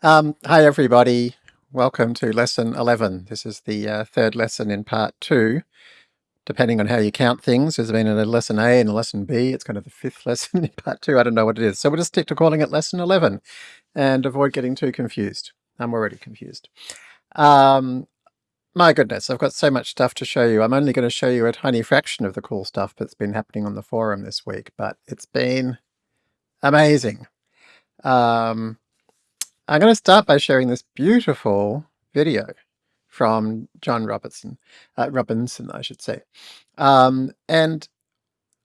Um, hi everybody, welcome to lesson 11. This is the uh, third lesson in part two. Depending on how you count things, there's been a lesson A and a lesson B. It's kind of the fifth lesson in part two. I don't know what it is. So we'll just stick to calling it lesson 11 and avoid getting too confused. I'm already confused. Um, my goodness, I've got so much stuff to show you. I'm only going to show you a tiny fraction of the cool stuff that's been happening on the forum this week, but it's been amazing. Um, I'm going to start by sharing this beautiful video from John Robertson, uh, Robinson, I should say. Um, and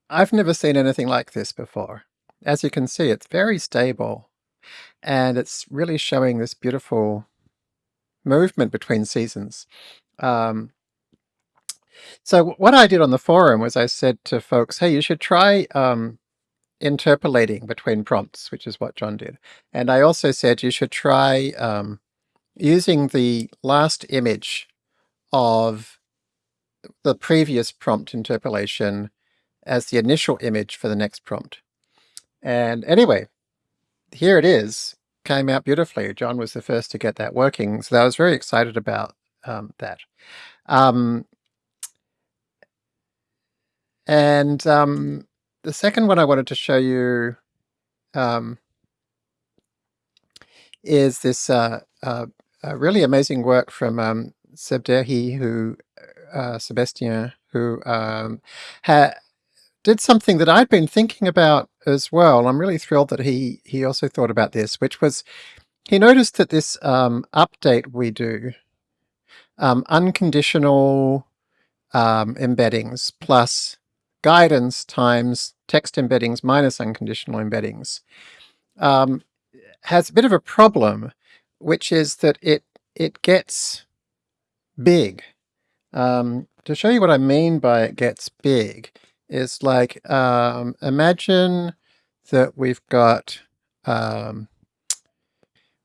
I've never seen anything like this before. As you can see, it's very stable and it's really showing this beautiful movement between seasons. Um, so what I did on the forum was I said to folks, hey, you should try um, interpolating between prompts, which is what John did. And I also said you should try um, using the last image of the previous prompt interpolation as the initial image for the next prompt. And anyway, here it is, came out beautifully. John was the first to get that working, so I was very excited about um, that. Um, and um, the second one I wanted to show you um, is this uh, uh, really amazing work from um, Sebderhi, who uh, Sebastien, who um, did something that I'd been thinking about as well. I'm really thrilled that he he also thought about this, which was he noticed that this um, update we do, um, unconditional um, embeddings plus guidance times text embeddings minus unconditional embeddings um, has a bit of a problem, which is that it it gets big. Um, to show you what I mean by it gets big is like um, imagine that we've got um,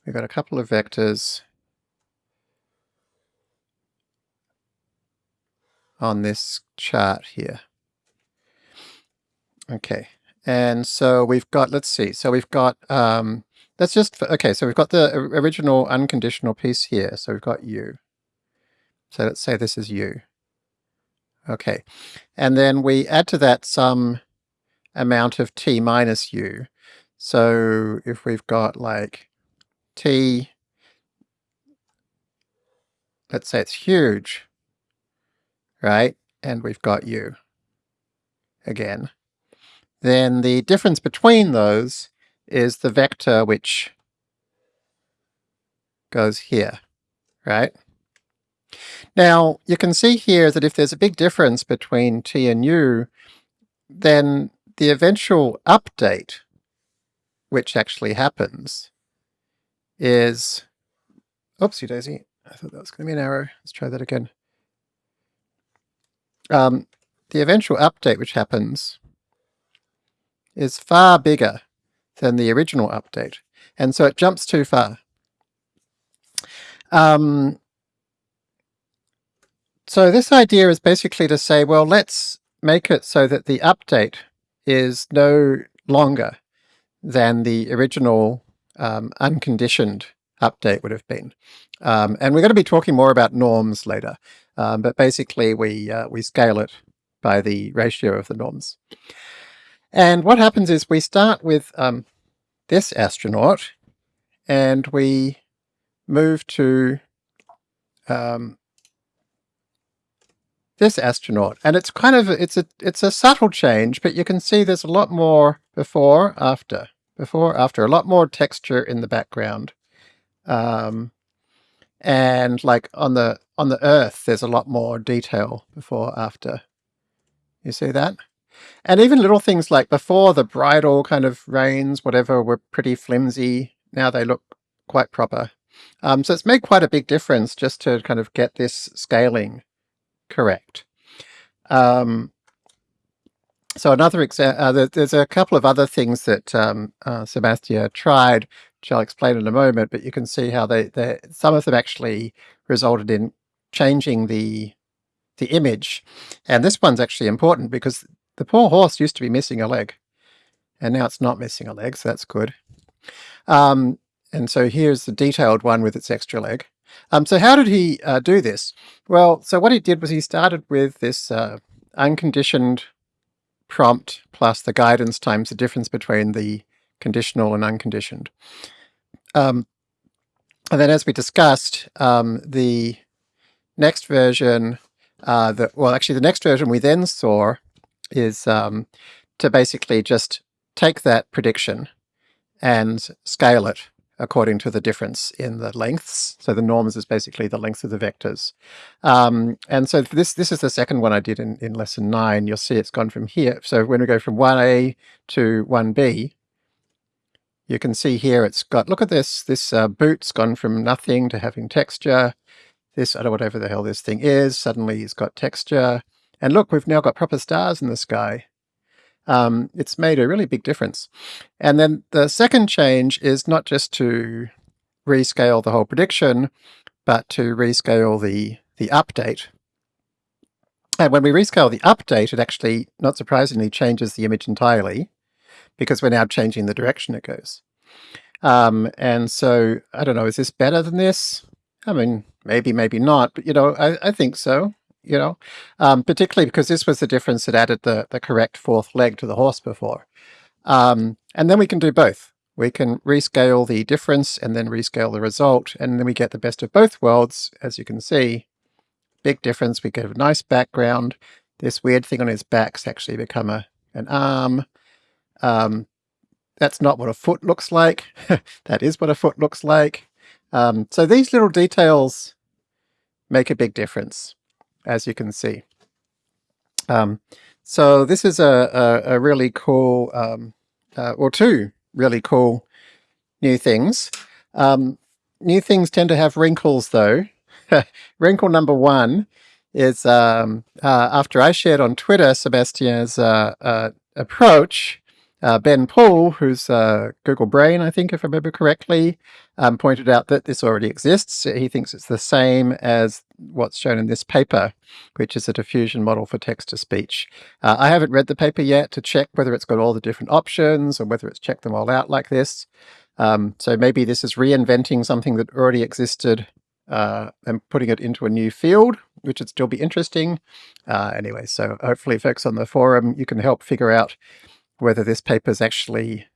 we've got a couple of vectors on this chart here. Okay, and so we've got, let's see, so we've got, um, let's just, okay, so we've got the original unconditional piece here, so we've got u. So let's say this is u. Okay, and then we add to that some amount of t minus u. So if we've got like t, let's say it's huge, right? And we've got u again then the difference between those is the vector which goes here, right? Now, you can see here that if there's a big difference between t and u, then the eventual update, which actually happens, is... Oopsie daisy, I thought that was going to be an arrow. Let's try that again. Um, the eventual update which happens is far bigger than the original update, and so it jumps too far. Um, so this idea is basically to say, well, let's make it so that the update is no longer than the original um, unconditioned update would have been. Um, and we're going to be talking more about norms later, um, but basically we, uh, we scale it by the ratio of the norms. And what happens is we start with um, this astronaut and we move to um, this astronaut. And it's kind of, it's a, it's a subtle change, but you can see there's a lot more before, after, before, after, a lot more texture in the background. Um, and like on the, on the Earth, there's a lot more detail before, after. You see that? And even little things like before the bridle kind of reins, whatever, were pretty flimsy. Now they look quite proper. Um, so it's made quite a big difference just to kind of get this scaling correct. Um, so another example, uh, there's a couple of other things that um, uh, Sebastien tried, which I'll explain in a moment, but you can see how they, they some of them actually resulted in changing the the image. And this one's actually important because the poor horse used to be missing a leg, and now it's not missing a leg, so that's good. Um, and so here's the detailed one with its extra leg. Um, so how did he uh, do this? Well, so what he did was he started with this uh, unconditioned prompt plus the guidance times the difference between the conditional and unconditioned. Um, and then as we discussed, um, the next version, uh, the, well actually the next version we then saw is um, to basically just take that prediction and scale it according to the difference in the lengths. So the norms is basically the length of the vectors. Um, and so this this is the second one I did in, in lesson 9. You'll see it's gone from here. So when we go from 1a to 1b, you can see here it's got, look at this, this uh, boot's gone from nothing to having texture. This, I don't know whatever the hell this thing is, suddenly it's got texture. And look, we've now got proper stars in the sky um, it's made a really big difference. And then the second change is not just to rescale the whole prediction, but to rescale the, the update. And when we rescale the update, it actually, not surprisingly, changes the image entirely because we're now changing the direction it goes. Um, and so, I don't know, is this better than this? I mean, maybe, maybe not, but you know, I, I think so you know, um, particularly because this was the difference that added the, the correct fourth leg to the horse before. Um, and then we can do both. We can rescale the difference and then rescale the result, and then we get the best of both worlds, as you can see. Big difference, we get a nice background. This weird thing on his back's actually become a an arm. Um, that's not what a foot looks like. that is what a foot looks like. Um, so these little details make a big difference as you can see. Um, so this is a, a, a really cool, um, uh, or two really cool new things. Um, new things tend to have wrinkles though. Wrinkle number one is um, uh, after I shared on Twitter Sebastian's uh, uh approach, uh, Ben Poole, who's uh, Google Brain, I think, if I remember correctly, um, pointed out that this already exists. He thinks it's the same as what's shown in this paper, which is a diffusion model for text-to-speech. Uh, I haven't read the paper yet to check whether it's got all the different options or whether it's checked them all out like this. Um, so maybe this is reinventing something that already existed uh, and putting it into a new field, which would still be interesting. Uh, anyway, so hopefully folks on the forum, you can help figure out whether this paper is actually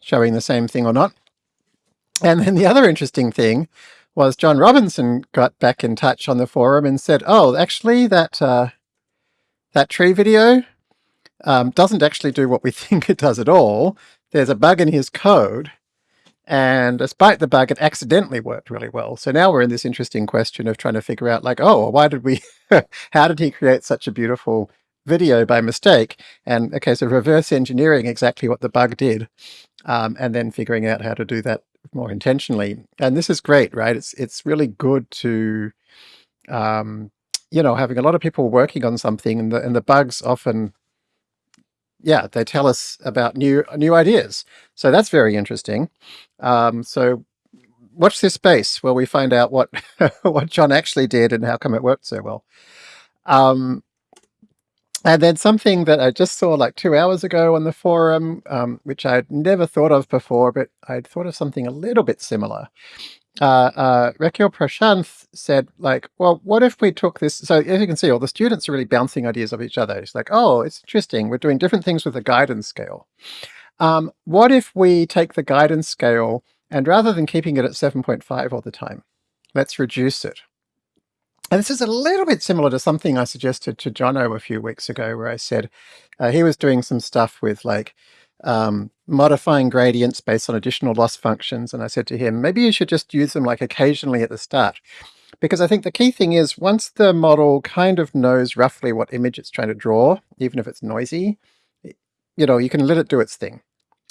showing the same thing or not. And then the other interesting thing was John Robinson got back in touch on the forum and said, oh, actually that, uh, that tree video um, doesn't actually do what we think it does at all. There's a bug in his code. And despite the bug, it accidentally worked really well. So now we're in this interesting question of trying to figure out like, oh, why did we, how did he create such a beautiful video by mistake. And okay, so reverse engineering exactly what the bug did, um, and then figuring out how to do that more intentionally. And this is great, right? It's it's really good to, um, you know, having a lot of people working on something, and the and the bugs often, yeah, they tell us about new new ideas. So that's very interesting. Um, so watch this space where we find out what what John actually did and how come it worked so well. Um, and then something that I just saw like two hours ago on the forum, um, which I'd never thought of before, but I'd thought of something a little bit similar. Uh, uh, Prashanth said like, well, what if we took this? So as you can see, all the students are really bouncing ideas off each other. It's like, oh, it's interesting. We're doing different things with the guidance scale. Um, what if we take the guidance scale and rather than keeping it at 7.5 all the time, let's reduce it. And this is a little bit similar to something I suggested to Jono a few weeks ago, where I said uh, he was doing some stuff with like um, modifying gradients based on additional loss functions. And I said to him, maybe you should just use them like occasionally at the start. Because I think the key thing is once the model kind of knows roughly what image it's trying to draw, even if it's noisy, you know, you can let it do its thing.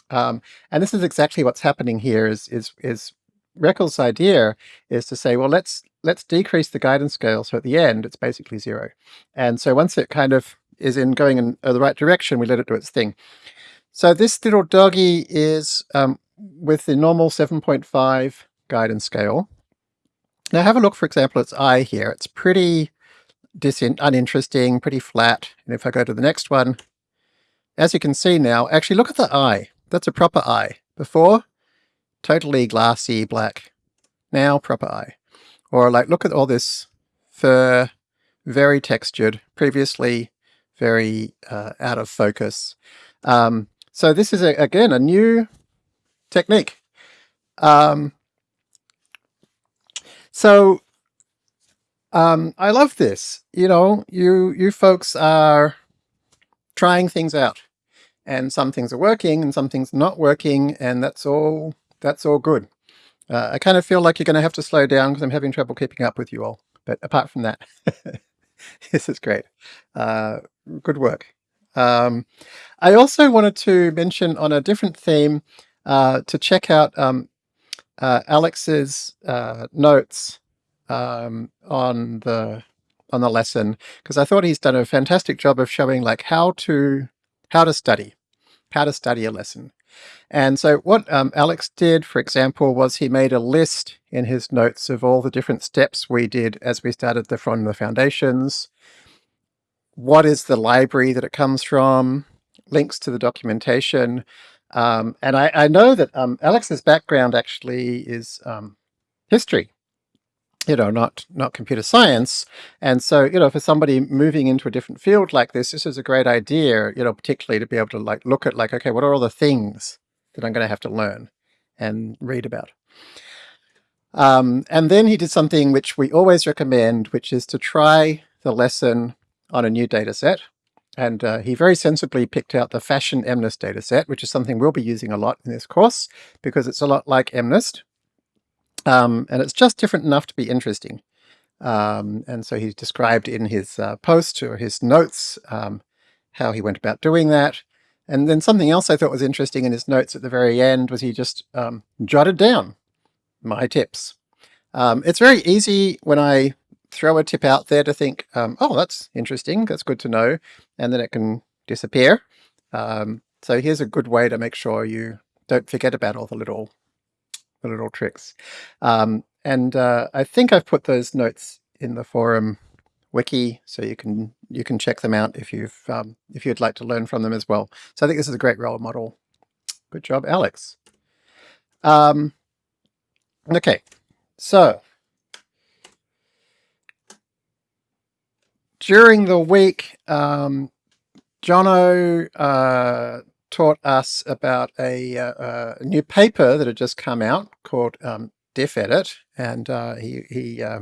Um, and this is exactly what's happening here is, is, is Reckles' idea is to say, well, let's let's decrease the guidance scale. So at the end, it's basically zero. And so once it kind of is in going in uh, the right direction, we let it do its thing. So this little doggy is um, with the normal 7.5 guidance scale. Now have a look, for example, its eye here. It's pretty uninteresting, pretty flat. And if I go to the next one, as you can see now, actually look at the eye. That's a proper eye. Before, totally glassy black. Now proper eye. Or like, look at all this fur, very textured, previously very uh, out of focus. Um, so this is, a, again, a new technique. Um, so um, I love this. You know, you you folks are trying things out, and some things are working, and some things not working, and that's all. That's all good. Uh, I kind of feel like you're going to have to slow down because I'm having trouble keeping up with you all. But apart from that, this is great. Uh, good work. Um, I also wanted to mention on a different theme uh, to check out um, uh, Alex's uh, notes um, on the on the lesson because I thought he's done a fantastic job of showing like how to how to study, how to study a lesson. And so what um, Alex did, for example, was he made a list in his notes of all the different steps we did as we started the from the foundations. What is the library that it comes from? Links to the documentation. Um, and I, I, know that um, Alex's background actually is um, history you know, not not computer science. And so, you know, for somebody moving into a different field like this, this is a great idea, you know, particularly to be able to like look at like, okay, what are all the things that I'm going to have to learn and read about? Um, and then he did something which we always recommend, which is to try the lesson on a new data set. And uh, he very sensibly picked out the fashion MNIST data set, which is something we'll be using a lot in this course because it's a lot like MNIST. Um, and it's just different enough to be interesting. Um, and so he described in his uh, post or his notes um, how he went about doing that. And then something else I thought was interesting in his notes at the very end was he just um, jotted down my tips. Um, it's very easy when I throw a tip out there to think, um, oh, that's interesting, that's good to know, and then it can disappear. so here's a good way to make sure you don't forget about all the little the little tricks. Um, and uh, I think I've put those notes in the forum wiki, so you can you can check them out if you've um, if you'd like to learn from them as well. So I think this is a great role model. Good job, Alex. Um, okay, so during the week, um, Jono uh, taught us about a, uh, a, new paper that had just come out called um, DiffEdit, and uh, he, he uh,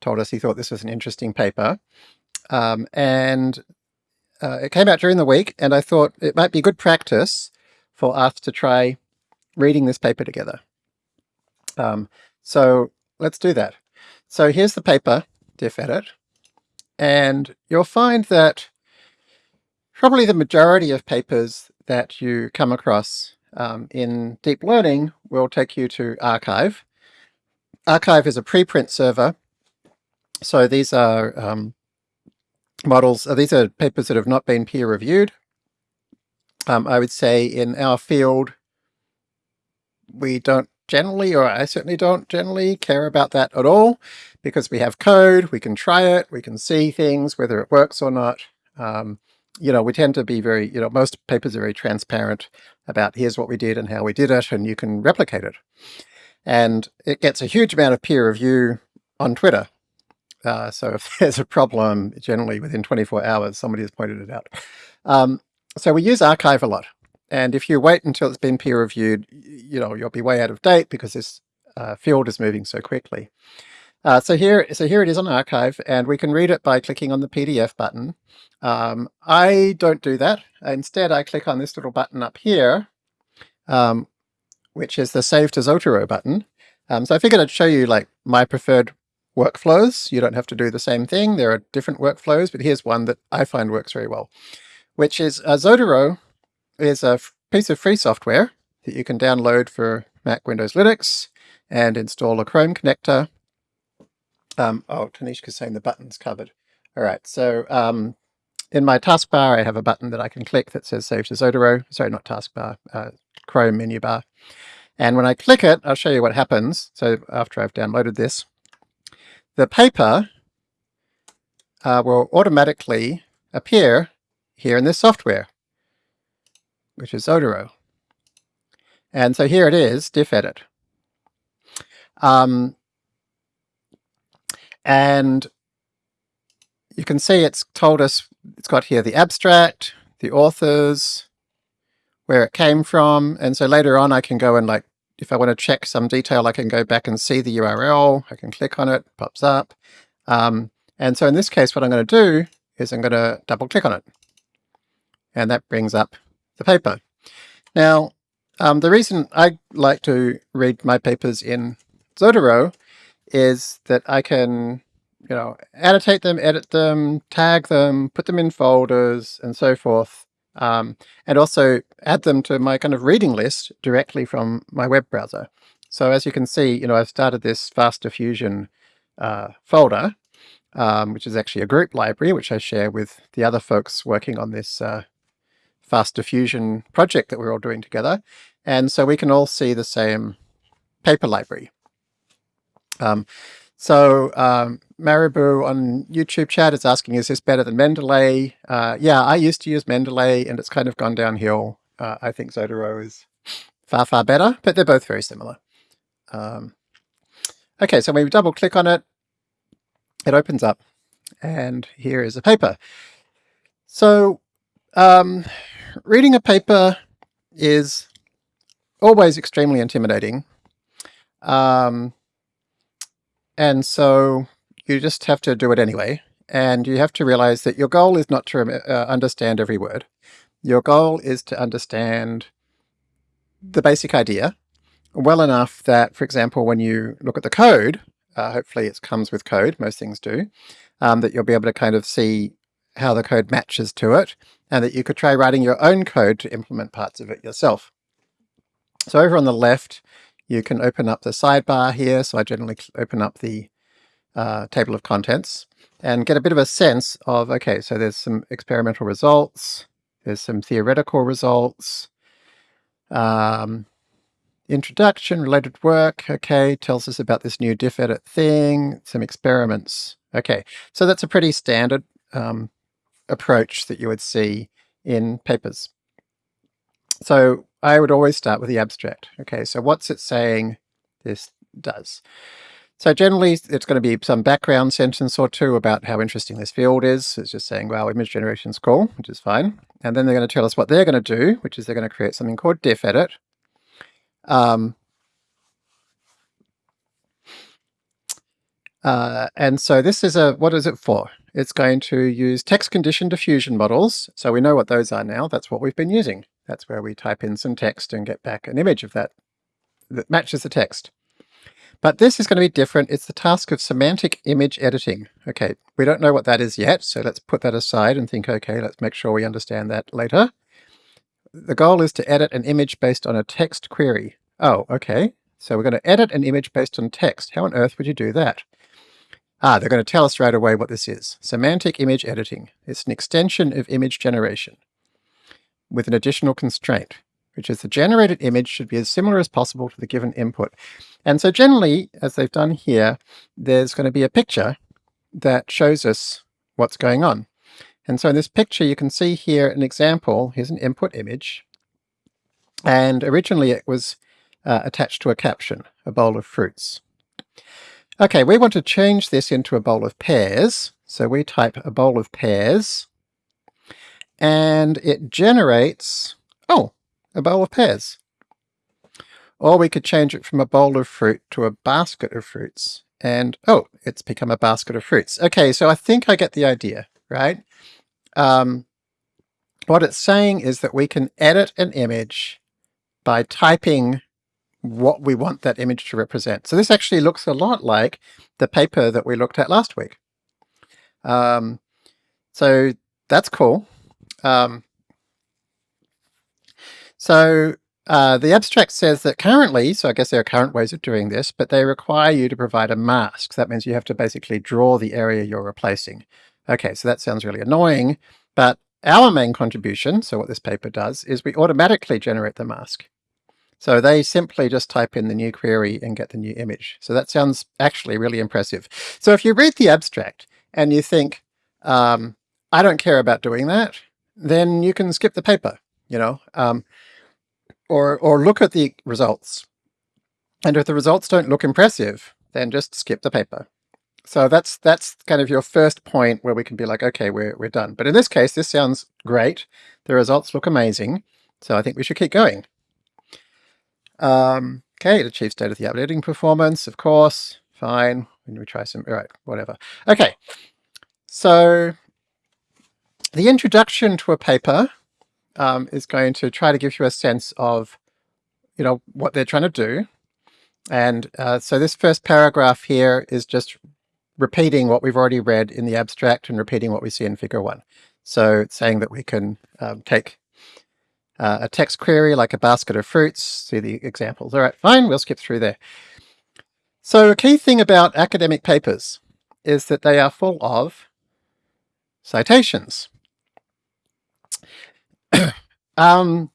told us he thought this was an interesting paper. Um, and uh, it came out during the week, and I thought it might be good practice for us to try reading this paper together. Um, so let's do that. So here's the paper, DiffEdit, and you'll find that probably the majority of papers that you come across um, in deep learning will take you to arXiv. arXiv is a preprint server. So these are um, models, uh, these are papers that have not been peer reviewed. Um, I would say in our field, we don't generally, or I certainly don't generally care about that at all because we have code, we can try it, we can see things, whether it works or not. Um, you know, we tend to be very, you know, most papers are very transparent about here's what we did and how we did it, and you can replicate it. And it gets a huge amount of peer review on Twitter. Uh, so if there's a problem, generally within 24 hours, somebody has pointed it out. Um, so we use arXiv a lot. And if you wait until it's been peer reviewed, you know, you'll be way out of date because this uh, field is moving so quickly. Uh, so here, so here it is on arXiv, and we can read it by clicking on the PDF button. Um, I don't do that. Instead, I click on this little button up here, um, which is the Save to Zotero button. Um, so I figured I'd show you like my preferred workflows. You don't have to do the same thing. There are different workflows, but here's one that I find works very well, which is uh, Zotero is a piece of free software that you can download for Mac, Windows, Linux, and install a Chrome connector um, oh, Tanishq's saying the button's covered. All right, so um, in my taskbar, I have a button that I can click that says Save to Zotero. Sorry, not taskbar, uh, Chrome menu bar. And when I click it, I'll show you what happens. So after I've downloaded this, the paper uh, will automatically appear here in this software, which is Zotero. And so here it is, DiffEdit. Um, and you can see it's told us, it's got here the abstract, the authors, where it came from. And so later on I can go and like, if I want to check some detail, I can go back and see the URL. I can click on it, pops up. Um, and so in this case, what I'm going to do is I'm going to double click on it. And that brings up the paper. Now, um, the reason I like to read my papers in Zotero is that I can, you know, annotate them, edit them, tag them, put them in folders and so forth. Um, and also add them to my kind of reading list directly from my web browser. So as you can see, you know, I've started this FastDiffusion uh, folder, um, which is actually a group library, which I share with the other folks working on this uh, FastDiffusion project that we're all doing together. And so we can all see the same paper library. Um, so um, Maribou on YouTube chat is asking, is this better than Mendeley? Uh, yeah, I used to use Mendeley and it's kind of gone downhill. Uh, I think Zotero is far, far better, but they're both very similar. Um, okay, so when we double click on it, it opens up and here is a paper. So um, reading a paper is always extremely intimidating. Um, and so you just have to do it anyway. And you have to realize that your goal is not to uh, understand every word. Your goal is to understand the basic idea well enough that, for example, when you look at the code, uh, hopefully it comes with code, most things do, um, that you'll be able to kind of see how the code matches to it, and that you could try writing your own code to implement parts of it yourself. So over on the left, you can open up the sidebar here. So I generally open up the uh, table of contents and get a bit of a sense of, okay, so there's some experimental results, there's some theoretical results, um, introduction, related work, okay, tells us about this new DiffEdit thing, some experiments. Okay, so that's a pretty standard um, approach that you would see in papers. So I would always start with the abstract. Okay, so what's it saying this does? So generally it's going to be some background sentence or two about how interesting this field is. It's just saying, wow, image generation is cool, which is fine. And then they're going to tell us what they're going to do, which is they're going to create something called DiffEdit. Um, uh, and so this is a, what is it for? It's going to use text condition diffusion models. So we know what those are now. That's what we've been using. That's where we type in some text and get back an image of that that matches the text. But this is going to be different. It's the task of semantic image editing. Okay, we don't know what that is yet, so let's put that aside and think, okay, let's make sure we understand that later. The goal is to edit an image based on a text query. Oh, okay. So we're going to edit an image based on text. How on earth would you do that? Ah, they're going to tell us right away what this is. Semantic image editing. It's an extension of image generation with an additional constraint, which is the generated image should be as similar as possible to the given input. And so generally, as they've done here, there's going to be a picture that shows us what's going on. And so in this picture, you can see here an example. Here's an input image. And originally it was uh, attached to a caption, a bowl of fruits. Okay, we want to change this into a bowl of pears. So we type a bowl of pears and it generates, oh, a bowl of pears. Or we could change it from a bowl of fruit to a basket of fruits. And oh, it's become a basket of fruits. Okay, so I think I get the idea, right? Um, what it's saying is that we can edit an image by typing what we want that image to represent. So this actually looks a lot like the paper that we looked at last week. Um, so that's cool. Um, so uh, the abstract says that currently, so I guess there are current ways of doing this, but they require you to provide a mask. That means you have to basically draw the area you're replacing. Okay, so that sounds really annoying, but our main contribution, so what this paper does, is we automatically generate the mask. So they simply just type in the new query and get the new image. So that sounds actually really impressive. So if you read the abstract and you think, um, I don't care about doing that, then you can skip the paper, you know. Um, or, or look at the results. And if the results don't look impressive, then just skip the paper. So that's that's kind of your first point where we can be like, okay, we're, we're done. But in this case, this sounds great. The results look amazing. So I think we should keep going. Um, okay, it achieves state-of-the-art editing performance, of course. Fine. When we try some, all right, whatever. Okay, so the introduction to a paper um, is going to try to give you a sense of, you know, what they're trying to do. And uh, so this first paragraph here is just repeating what we've already read in the abstract and repeating what we see in figure one. So saying that we can um, take uh, a text query like a basket of fruits, see the examples. All right, fine, we'll skip through there. So a key thing about academic papers is that they are full of citations. um,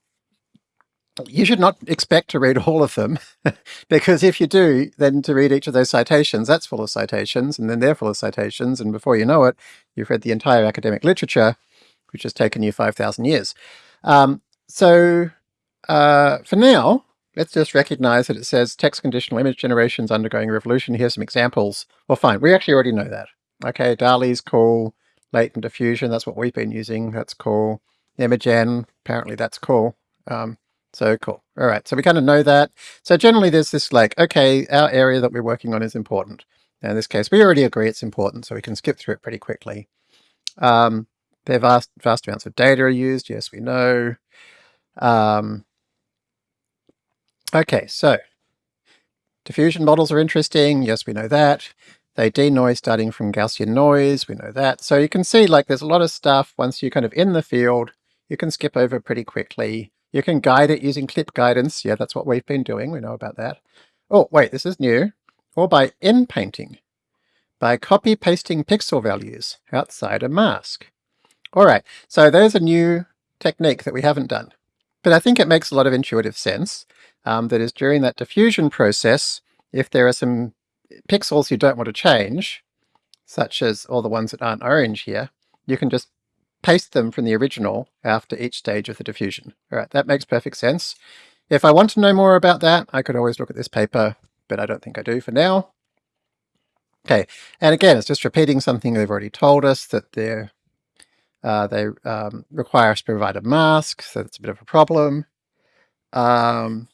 you should not expect to read all of them, because if you do, then to read each of those citations, that's full of citations, and then they're full of citations, and before you know it, you've read the entire academic literature, which has taken you 5,000 years. Um, so uh, for now, let's just recognize that it says text conditional image generations undergoing revolution. Here's some examples. Well, fine, we actually already know that. Okay, DALL-E's cool, latent diffusion, that's what we've been using, that's cool. Imagen, apparently that's cool. Um, so cool. All right, so we kind of know that. So generally there's this like, okay, our area that we're working on is important. Now in this case, we already agree it's important, so we can skip through it pretty quickly. Um, there vast, vast amounts of data are used. Yes, we know. Um, okay, so diffusion models are interesting. Yes, we know that. They denoise starting from Gaussian noise. We know that. So you can see like there's a lot of stuff once you're kind of in the field, you can skip over pretty quickly. You can guide it using clip guidance. Yeah, that's what we've been doing. We know about that. Oh, wait, this is new. Or by inpainting, by copy pasting pixel values outside a mask. All right, so there's a new technique that we haven't done. But I think it makes a lot of intuitive sense. Um, that is during that diffusion process, if there are some pixels you don't want to change, such as all the ones that aren't orange here, you can just paste them from the original after each stage of the diffusion. All right, that makes perfect sense. If I want to know more about that, I could always look at this paper, but I don't think I do for now. Okay, and again, it's just repeating something they've already told us, that they're, uh, they um, require us to provide a mask, so that's a bit of a problem. Um,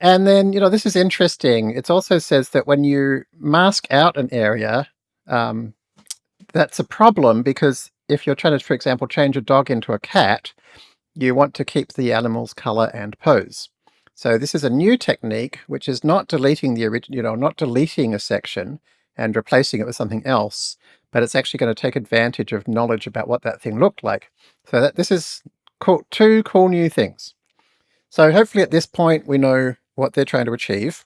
and then, you know, this is interesting. It also says that when you mask out an area, um, that's a problem because if you're trying to, for example, change a dog into a cat, you want to keep the animal's color and pose. So this is a new technique, which is not deleting the original, you know, not deleting a section and replacing it with something else, but it's actually going to take advantage of knowledge about what that thing looked like. So that this is cool, two cool new things. So hopefully at this point we know what they're trying to achieve.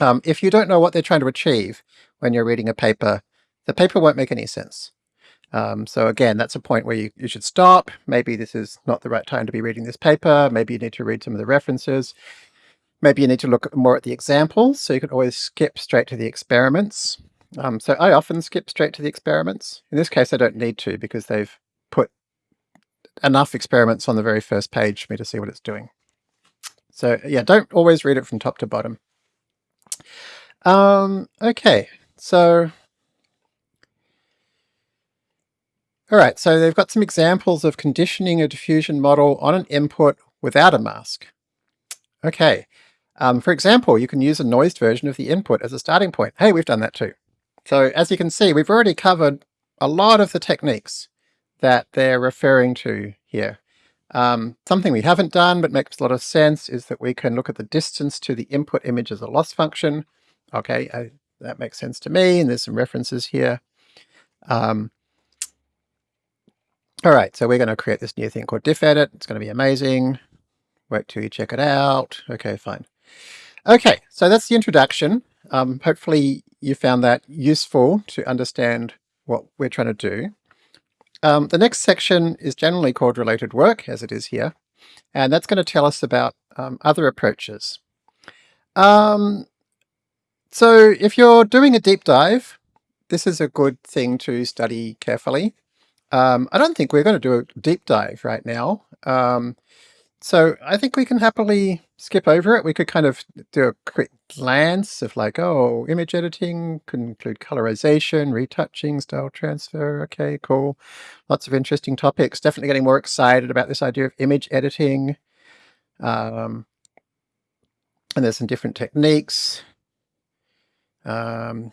Um, if you don't know what they're trying to achieve when you're reading a paper, the paper won't make any sense. Um, so again, that's a point where you, you should stop. Maybe this is not the right time to be reading this paper. Maybe you need to read some of the references. Maybe you need to look more at the examples, so you can always skip straight to the experiments. Um, so I often skip straight to the experiments. In this case, I don't need to because they've put enough experiments on the very first page for me to see what it's doing. So yeah, don't always read it from top to bottom. Um, okay, so All right, so they've got some examples of conditioning a diffusion model on an input without a mask. Okay, um, for example, you can use a noised version of the input as a starting point. Hey, we've done that too. So as you can see, we've already covered a lot of the techniques that they're referring to here. Um, something we haven't done but makes a lot of sense is that we can look at the distance to the input image as a loss function. Okay, I, that makes sense to me, and there's some references here. Um, all right, so we're going to create this new thing called DiffEdit. It's going to be amazing. Wait till you check it out. Okay, fine. Okay, so that's the introduction. Um, hopefully you found that useful to understand what we're trying to do. Um, the next section is generally called related work, as it is here, and that's going to tell us about um, other approaches. Um, so if you're doing a deep dive, this is a good thing to study carefully. Um, I don't think we're going to do a deep dive right now. Um, so I think we can happily skip over it. We could kind of do a quick glance of like, oh, image editing can include colorization, retouching, style transfer. Okay, cool. Lots of interesting topics. Definitely getting more excited about this idea of image editing. Um, and there's some different techniques. Um,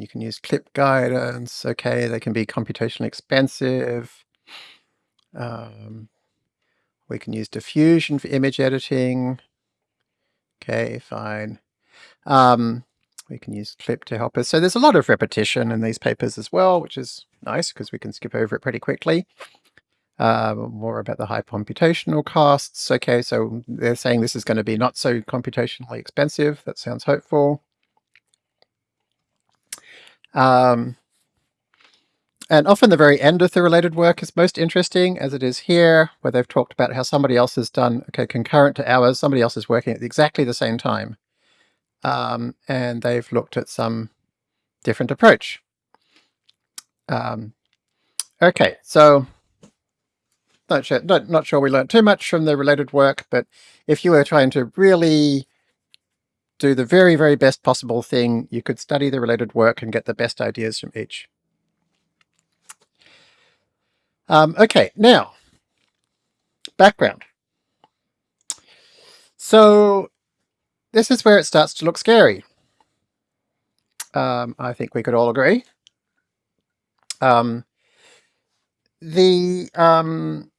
you can use clip guidance. Okay, they can be computationally expensive. Um, we can use diffusion for image editing. Okay, fine. Um, we can use clip to help us. So there's a lot of repetition in these papers as well, which is nice because we can skip over it pretty quickly. Uh, more about the high computational costs. Okay, so they're saying this is going to be not so computationally expensive. That sounds hopeful. Um, and often the very end of the related work is most interesting, as it is here, where they've talked about how somebody else has done, okay, concurrent to ours, somebody else is working at exactly the same time. Um, and they've looked at some different approach. Um, okay, so not sure, not, not sure we learned too much from the related work, but if you were trying to really do the very, very best possible thing, you could study the related work and get the best ideas from each. Um, okay, now, background. So this is where it starts to look scary. Um, I think we could all agree. Um, the um,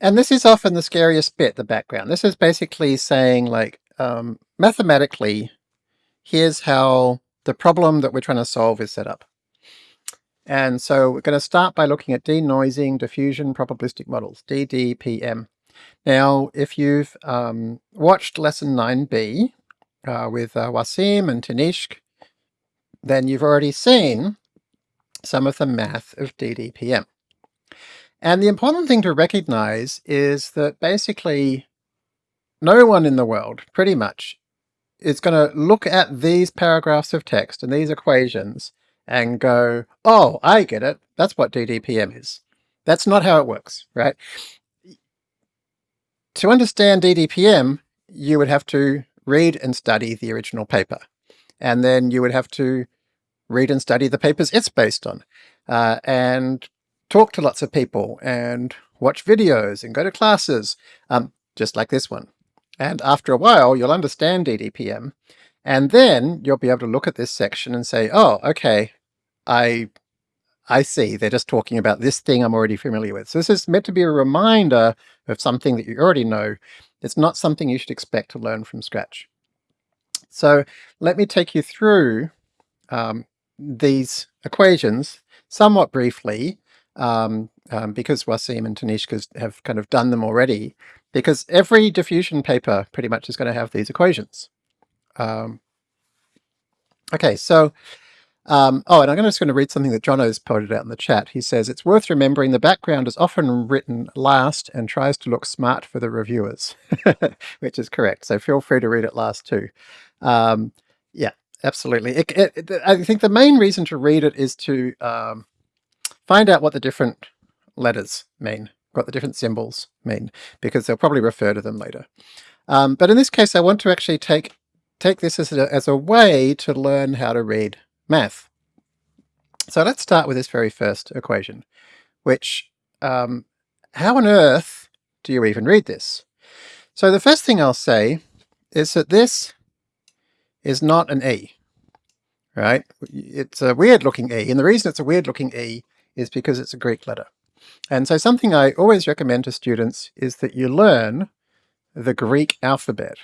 and this is often the scariest bit, the background. This is basically saying like um, mathematically, here's how the problem that we're trying to solve is set up. And so we're going to start by looking at denoising diffusion probabilistic models, DDPM. Now, if you've um, watched lesson 9b uh, with uh, Wasim and Tanishq, then you've already seen some of the math of DDPM. And the important thing to recognize is that basically no one in the world, pretty much, is going to look at these paragraphs of text and these equations and go, oh, I get it. That's what DDPM is. That's not how it works, right? To understand DDPM, you would have to read and study the original paper. And then you would have to read and study the papers it's based on. Uh, and talk to lots of people and watch videos and go to classes, um, just like this one. And after a while, you'll understand DDPM. And then you'll be able to look at this section and say, oh, okay, I I see they're just talking about this thing I'm already familiar with. So this is meant to be a reminder of something that you already know. It's not something you should expect to learn from scratch. So let me take you through um, these equations somewhat briefly, um, um, because Wasim and Tanishq have kind of done them already, because every diffusion paper pretty much is going to have these equations. Um, okay, so um, oh, and I'm just going to read something that Jono's pointed out in the chat. He says, it's worth remembering the background is often written last and tries to look smart for the reviewers, which is correct. So feel free to read it last too. Um, yeah, absolutely. It, it, I think the main reason to read it is to um, find out what the different letters mean, what the different symbols mean, because they'll probably refer to them later. Um, but in this case, I want to actually take take this as a, as a way to learn how to read math. So let's start with this very first equation, which, um, how on earth do you even read this? So the first thing I'll say is that this is not an E, right? It's a weird looking E, and the reason it's a weird looking E is because it's a Greek letter. And so something I always recommend to students is that you learn the Greek alphabet,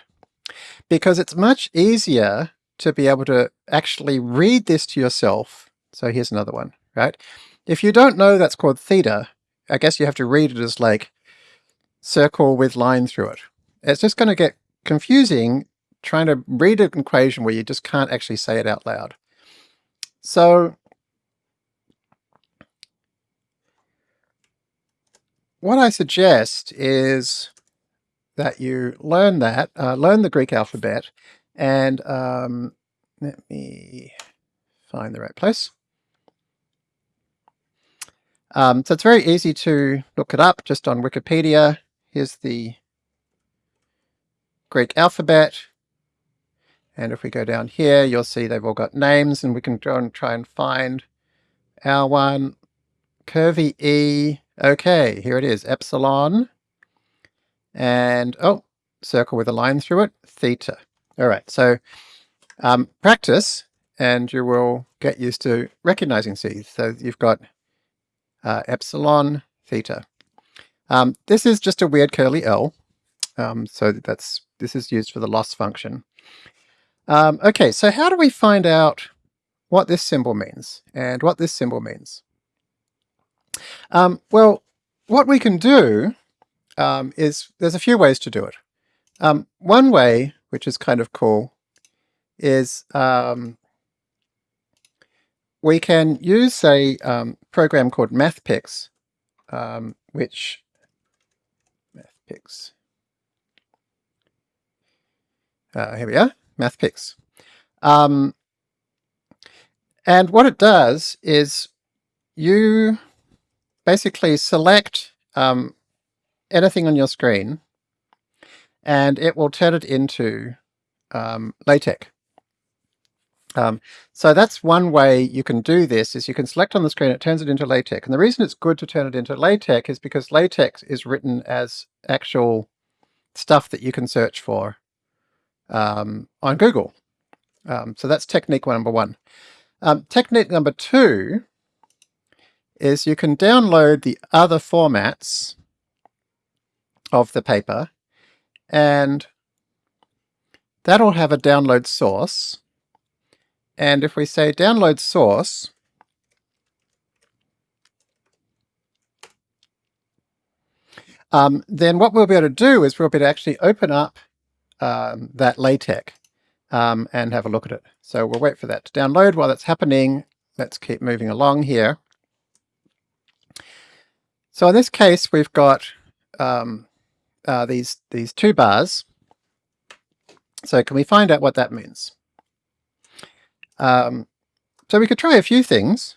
because it's much easier to be able to actually read this to yourself. So here's another one, right? If you don't know that's called theta, I guess you have to read it as like circle with line through it. It's just going to get confusing trying to read an equation where you just can't actually say it out loud. So what I suggest is that you learn that, uh, learn the Greek alphabet, and um, let me find the right place. Um, so it's very easy to look it up just on Wikipedia. here's the Greek alphabet. And if we go down here, you'll see they've all got names and we can go and try and find our one. Curvy E. Okay, here it is, epsilon. And, oh, circle with a line through it, theta. All right, so um, practice and you will get used to recognizing these. So you've got uh, epsilon, theta. Um, this is just a weird curly L. Um, so that's this is used for the loss function. Um, okay, so how do we find out what this symbol means and what this symbol means? Um, well, what we can do um, is there's a few ways to do it. Um, one way, which is kind of cool, is um, we can use a um, program called MathPix, um, which MathPix. Uh, here we are, MathPix. And what it does is you basically select um, anything on your screen and it will turn it into um, LaTeX. Um, so that's one way you can do this, is you can select on the screen, it turns it into LaTeX. And the reason it's good to turn it into LaTeX is because LaTeX is written as actual stuff that you can search for um, on Google. Um, so that's technique number one. Um, technique number two is you can download the other formats of the paper and that'll have a download source. And if we say download source, um, then what we'll be able to do is we'll be able to actually open up um, that LaTeX um, and have a look at it. So we'll wait for that to download while that's happening. Let's keep moving along here. So in this case, we've got um, uh, these, these two bars. So can we find out what that means? Um, so we could try a few things.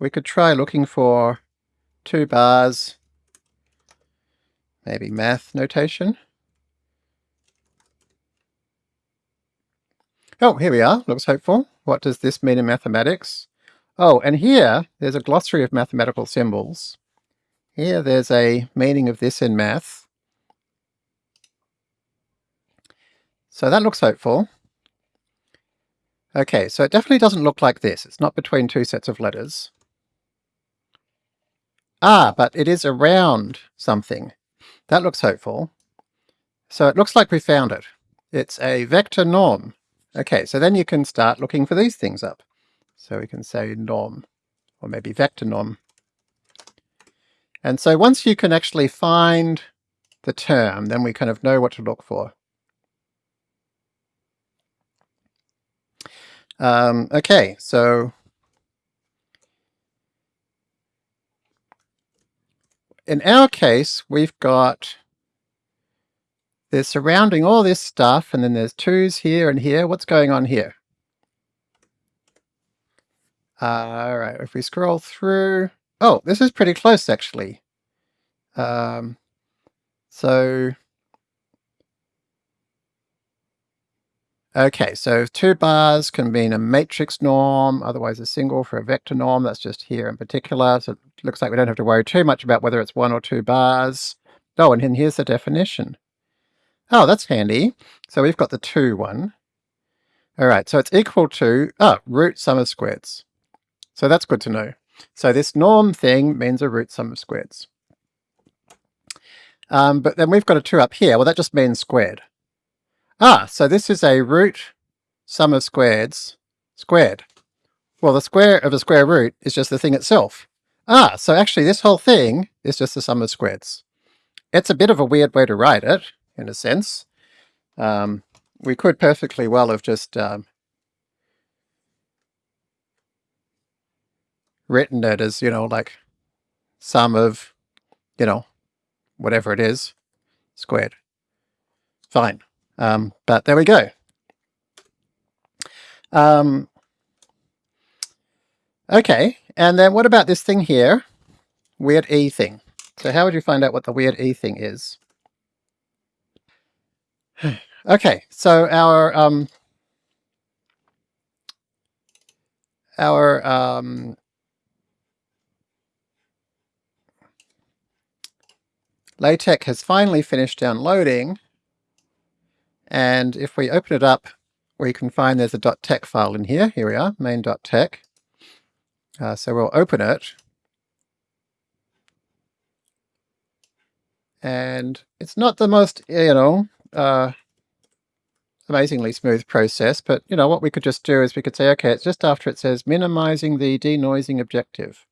We could try looking for two bars, maybe math notation. Oh, here we are. Looks hopeful. What does this mean in mathematics? Oh, and here there's a glossary of mathematical symbols. Here there's a meaning of this in math. So that looks hopeful. Okay, so it definitely doesn't look like this. It's not between two sets of letters. Ah, but it is around something. That looks hopeful. So it looks like we found it. It's a vector norm. Okay, so then you can start looking for these things up. So we can say norm, or maybe vector norm. And so once you can actually find the term, then we kind of know what to look for. Um, okay, so in our case, we've got they're surrounding all this stuff, and then there's twos here and here. What's going on here? Uh, all right, if we scroll through, Oh, this is pretty close actually. Um, so, okay, so two bars can mean a matrix norm, otherwise a single for a vector norm. That's just here in particular. So it looks like we don't have to worry too much about whether it's one or two bars. Oh, and here's the definition. Oh, that's handy. So we've got the two one. All right, so it's equal to, oh, root sum of squares. So that's good to know. So this norm thing means a root sum of squares. Um, but then we've got a 2 up here. Well, that just means squared. Ah, so this is a root sum of squares squared. Well, the square of a square root is just the thing itself. Ah, so actually this whole thing is just the sum of squares. It's a bit of a weird way to write it, in a sense. Um, we could perfectly well have just um, written it as, you know, like sum of, you know, whatever it is, squared. Fine. Um, but there we go. Um, okay, and then what about this thing here? Weird E thing. So how would you find out what the weird E thing is? okay, so our um, our um, LaTeX has finally finished downloading and if we open it up we can find there's a .tex file in here. Here we are, main.tex. Uh, so we'll open it and it's not the most, you know, uh, amazingly smooth process, but you know, what we could just do is we could say, okay, it's just after it says minimizing the denoising objective.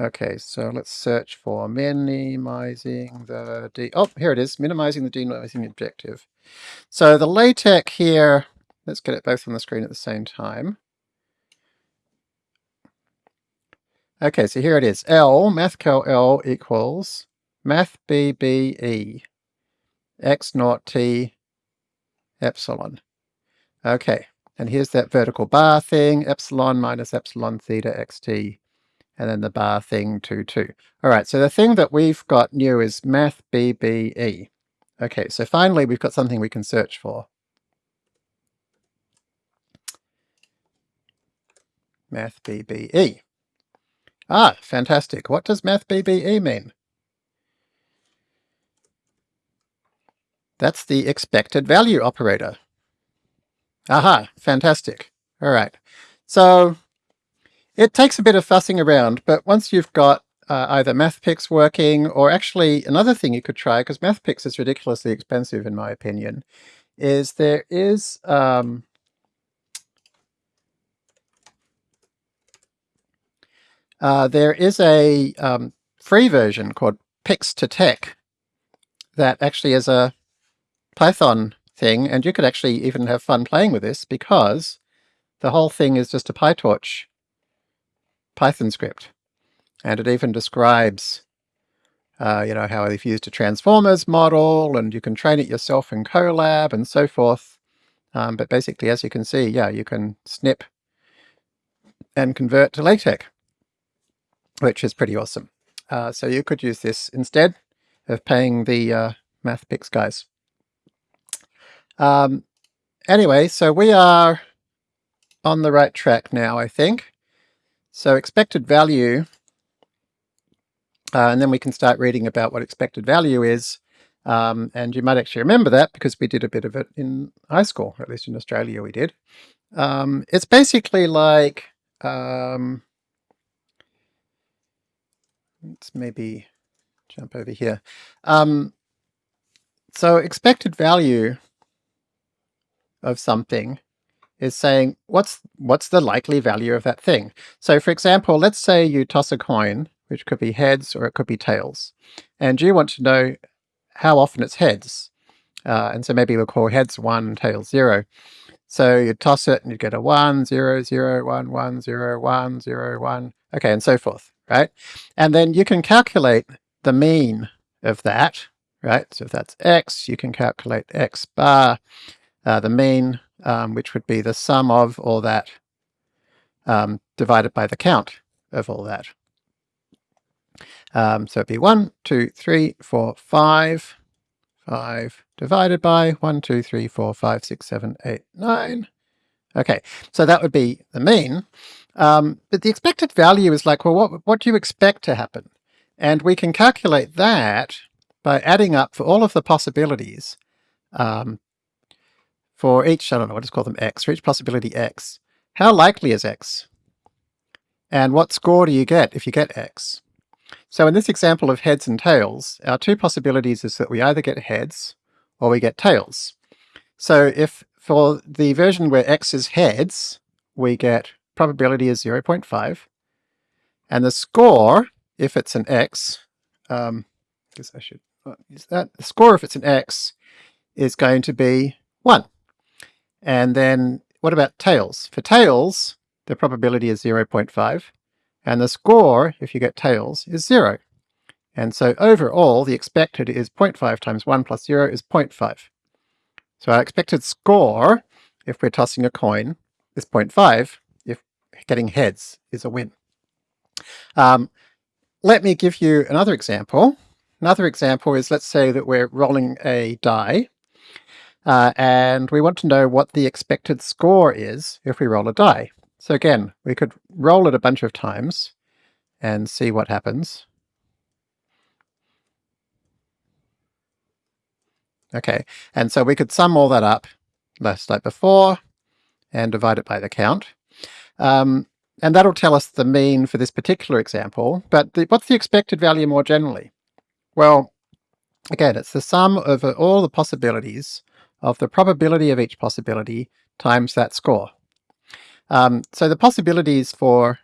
Okay, so let's search for minimizing the D. oh, here it is, minimizing the denoising objective. So the LaTeX here, let's get it both on the screen at the same time. Okay, so here it is. L, mathcal L equals math BBE x naught t epsilon. Okay, and here's that vertical bar thing, epsilon minus epsilon theta xt, and then the bar thing 2, 2. All right, so the thing that we've got new is math BBE. Okay, so finally we've got something we can search for. Math BBE. Ah, fantastic. What does Math BBE mean? That's the expected value operator. Aha, fantastic. All right. So it takes a bit of fussing around, but once you've got uh, either MathPix working, or actually another thing you could try, because MathPix is ridiculously expensive in my opinion, is there is um, uh, there is a um, free version called Pix2Tex that actually is a Python thing, and you could actually even have fun playing with this because the whole thing is just a PyTorch Python script. And it even describes uh, you know, how they've used a transformers model, and you can train it yourself in Colab and so forth. Um, but basically, as you can see, yeah, you can snip and convert to LaTeX, which is pretty awesome. Uh, so you could use this instead of paying the uh, MathPix guys. Um, anyway, so we are on the right track now, I think. So expected value, uh, and then we can start reading about what expected value is. Um, and you might actually remember that because we did a bit of it in high school, or at least in Australia we did. Um, it's basically like, um, let's maybe jump over here. Um, so expected value of something is saying what's what's the likely value of that thing. So for example, let's say you toss a coin, which could be heads or it could be tails, and you want to know how often it's heads. Uh, and so maybe we'll call heads 1, tails 0. So you toss it and you get a 1, 0, 0, 1, 1, 0, 1, 0, 1, okay, and so forth, right? And then you can calculate the mean of that, right? So if that's x, you can calculate x bar, uh, the mean, um, which would be the sum of all that um, divided by the count of all that. Um, so it'd be 1, 2, 3, 4, 5, 5 divided by 1, 2, 3, 4, 5, 6, 7, 8, 9. Okay, so that would be the mean. Um, but the expected value is like, well, what, what do you expect to happen? And we can calculate that by adding up for all of the possibilities um, for each, I don't know, I'll just call them x, for each possibility x, how likely is x? And what score do you get if you get x? So in this example of heads and tails, our two possibilities is that we either get heads or we get tails. So if for the version where x is heads, we get probability is 0.5, and the score, if it's an x, um, I guess I should use that, the score if it's an x is going to be 1. And then what about tails? For tails, the probability is 0.5, and the score, if you get tails, is 0. And so overall, the expected is 0.5 times 1 plus 0 is 0.5. So our expected score, if we're tossing a coin, is 0.5, if getting heads is a win. Um, let me give you another example. Another example is, let's say that we're rolling a die, Uh, and we want to know what the expected score is if we roll a die. So again, we could roll it a bunch of times and see what happens. Okay, and so we could sum all that up, just like before, and divide it by the count. Um, and that'll tell us the mean for this particular example, but the, what's the expected value more generally? Well, again, it's the sum over all the possibilities of the probability of each possibility times that score. Um, so the possibilities for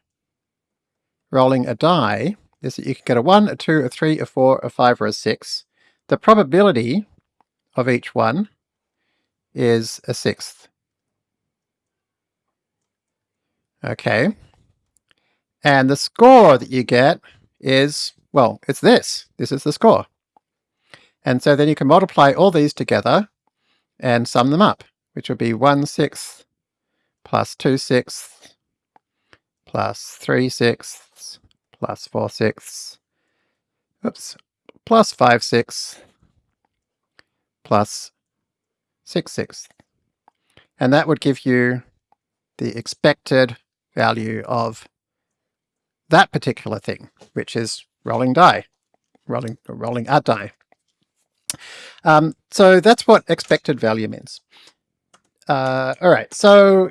rolling a die is that you can get a 1, a 2, a 3, a 4, a 5, or a 6. The probability of each one is a sixth. Okay. And the score that you get is, well, it's this. This is the score. And so then you can multiply all these together and sum them up, which would be 1 sixth plus 2 sixths plus 3 sixths plus 4 sixths, oops, plus 5 sixths plus 6 sixths. And that would give you the expected value of that particular thing, which is rolling die, rolling, rolling a die. Um, so that's what expected value means. Uh, all right, so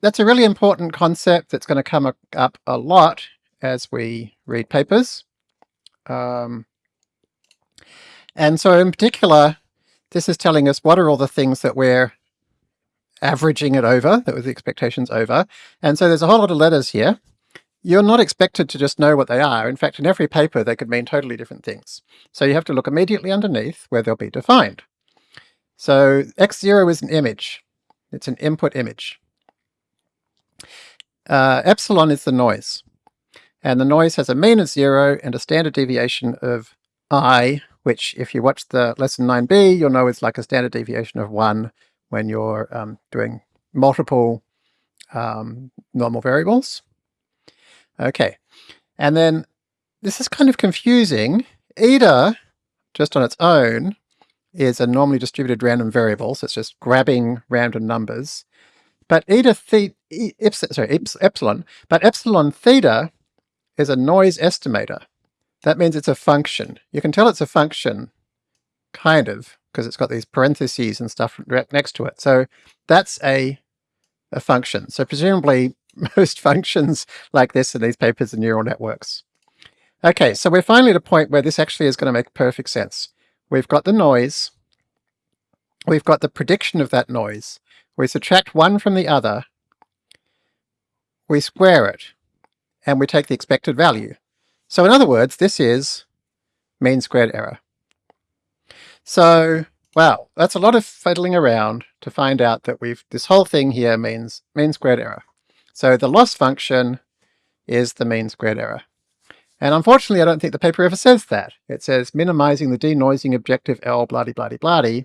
that's a really important concept that's going to come up a lot as we read papers. Um, and so in particular, this is telling us what are all the things that we're averaging it over, that was the expectations over. And so there's a whole lot of letters here. You're not expected to just know what they are. In fact, in every paper, they could mean totally different things. So you have to look immediately underneath where they'll be defined. So x0 is an image. It's an input image. Uh, epsilon is the noise. And the noise has a mean of zero and a standard deviation of i, which if you watch the lesson 9b, you'll know is like a standard deviation of one when you're um, doing multiple um, normal variables. Okay, and then this is kind of confusing. Eta, just on its own, is a normally distributed random variable, so it's just grabbing random numbers. But eta theta, sorry, epsilon, but epsilon theta is a noise estimator. That means it's a function. You can tell it's a function, kind of, because it's got these parentheses and stuff right next to it. So that's a, a function. So presumably most functions like this in these papers are neural networks. Okay, so we're finally at a point where this actually is going to make perfect sense. We've got the noise, we've got the prediction of that noise, we subtract one from the other, we square it, and we take the expected value. So in other words, this is mean squared error. So, wow, that's a lot of fiddling around to find out that we've this whole thing here means mean squared error. So the loss function is the mean squared error. And unfortunately, I don't think the paper ever says that. It says minimizing the denoising objective L bloody bloody bloody.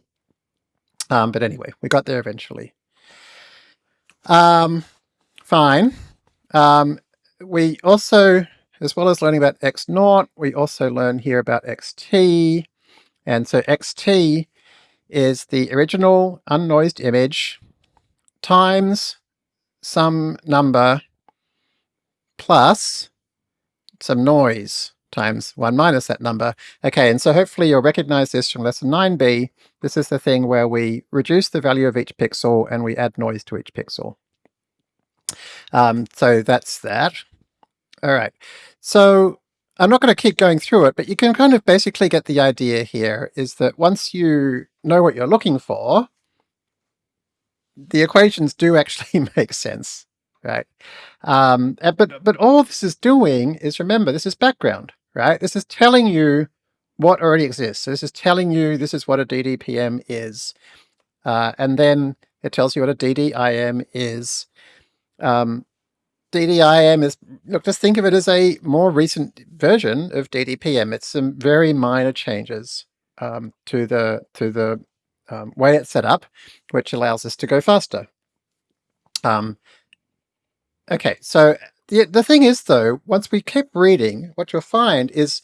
Um, but anyway, we got there eventually. Um, fine. Um, we also, as well as learning about x naught, we also learn here about xt. And so xt is the original unnoised image times some number plus some noise times 1 minus that number. Okay, and so hopefully you'll recognize this from lesson 9b. This is the thing where we reduce the value of each pixel and we add noise to each pixel. Um, so that's that. All right. So I'm not going to keep going through it, but you can kind of basically get the idea here is that once you know what you're looking for, the equations do actually make sense, right? Um, but, but all this is doing is, remember, this is background, right? This is telling you what already exists. So this is telling you this is what a DDPM is. Uh, and then it tells you what a DDIM is. Um, DDIM is, look, just think of it as a more recent version of DDPM. It's some very minor changes um, to the to the um, way it's set up, which allows us to go faster. Um, okay, so the, the thing is though, once we keep reading, what you'll find is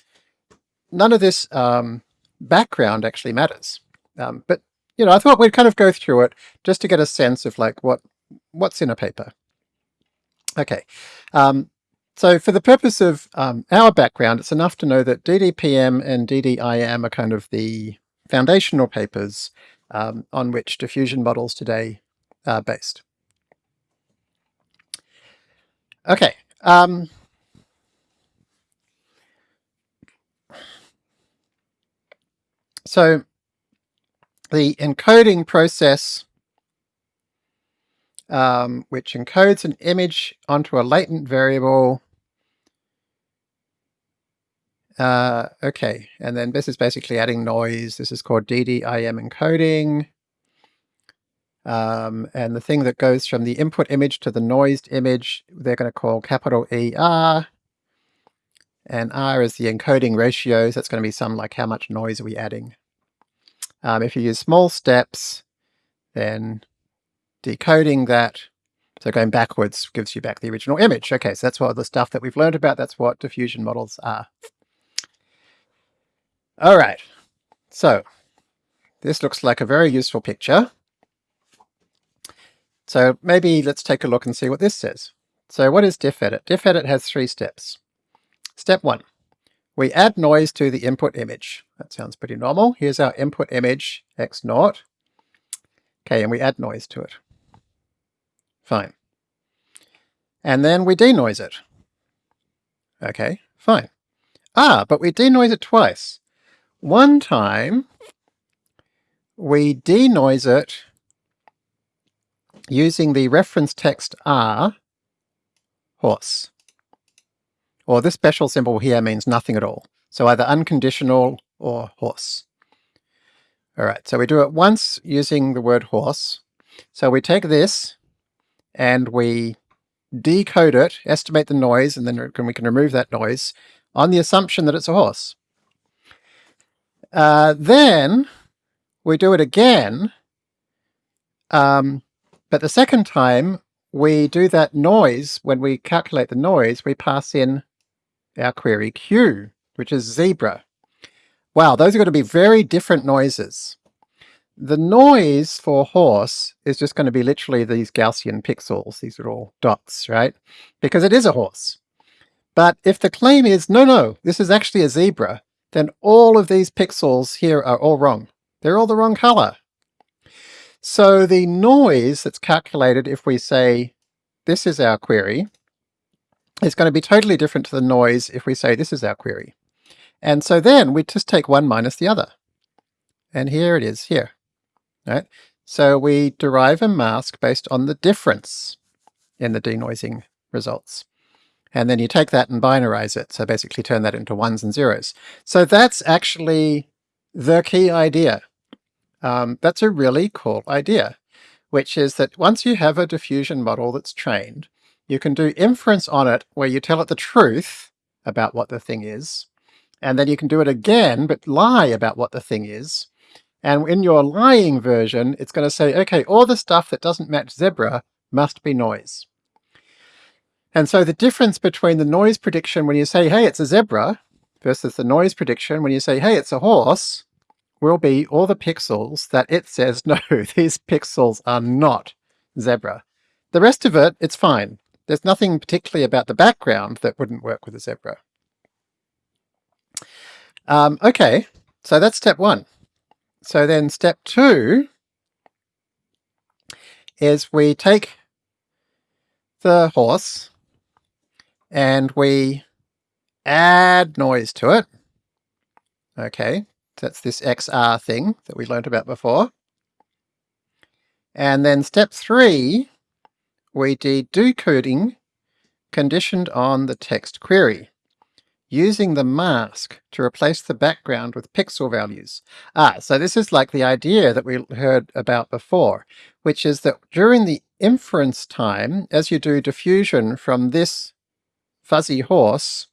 none of this um, background actually matters. Um, but you know, I thought we'd kind of go through it just to get a sense of like what what's in a paper. Okay, um, so for the purpose of um, our background, it's enough to know that DDPM and DDIM are kind of the foundational papers um, on which diffusion models today are based. Okay. Um, so the encoding process, um, which encodes an image onto a latent variable. Uh, okay, and then this is basically adding noise. This is called DDIM encoding. Um, and the thing that goes from the input image to the noised image, they're going to call capital ER. And R is the encoding ratio, so that's going to be some like how much noise are we adding. Um, if you use small steps, then decoding that, so going backwards gives you back the original image. Okay, so that's what the stuff that we've learned about, that's what diffusion models are. All right, so this looks like a very useful picture. So maybe let's take a look and see what this says. So what is DiffEdit? DiffEdit has three steps. Step one, we add noise to the input image. That sounds pretty normal. Here's our input image, x naught. Okay, and we add noise to it. Fine. And then we denoise it. Okay, fine. Ah, but we denoise it twice. One time, we denoise it using the reference text R, horse. Or this special symbol here means nothing at all. So either unconditional or horse. All right, so we do it once using the word horse. So we take this and we decode it, estimate the noise, and then we can remove that noise on the assumption that it's a horse. Uh, then we do it again um, but the second time we do that noise, when we calculate the noise, we pass in our query Q, which is zebra. Wow, those are going to be very different noises. The noise for horse is just going to be literally these Gaussian pixels, these are all dots, right? Because it is a horse. But if the claim is, no, no, this is actually a zebra, then all of these pixels here are all wrong. They're all the wrong color. So the noise that's calculated if we say this is our query is going to be totally different to the noise if we say this is our query. And so then we just take one minus the other. And here it is here. Right? So we derive a mask based on the difference in the denoising results. And then you take that and binarize it. So basically turn that into ones and zeros. So that's actually the key idea um, that's a really cool idea, which is that once you have a diffusion model that's trained, you can do inference on it where you tell it the truth about what the thing is, and then you can do it again, but lie about what the thing is. And in your lying version, it's going to say, okay, all the stuff that doesn't match zebra must be noise. And so the difference between the noise prediction when you say, hey, it's a zebra, versus the noise prediction when you say, hey, it's a horse, will be all the pixels that it says, no, these pixels are not zebra. The rest of it, it's fine. There's nothing particularly about the background that wouldn't work with a zebra. Um, okay, so that's step one. So then step two is we take the horse and we add noise to it. Okay, that's this XR thing that we learned about before. And then step three, we did decoding conditioned on the text query, using the mask to replace the background with pixel values. Ah, so this is like the idea that we heard about before, which is that during the inference time, as you do diffusion from this fuzzy horse,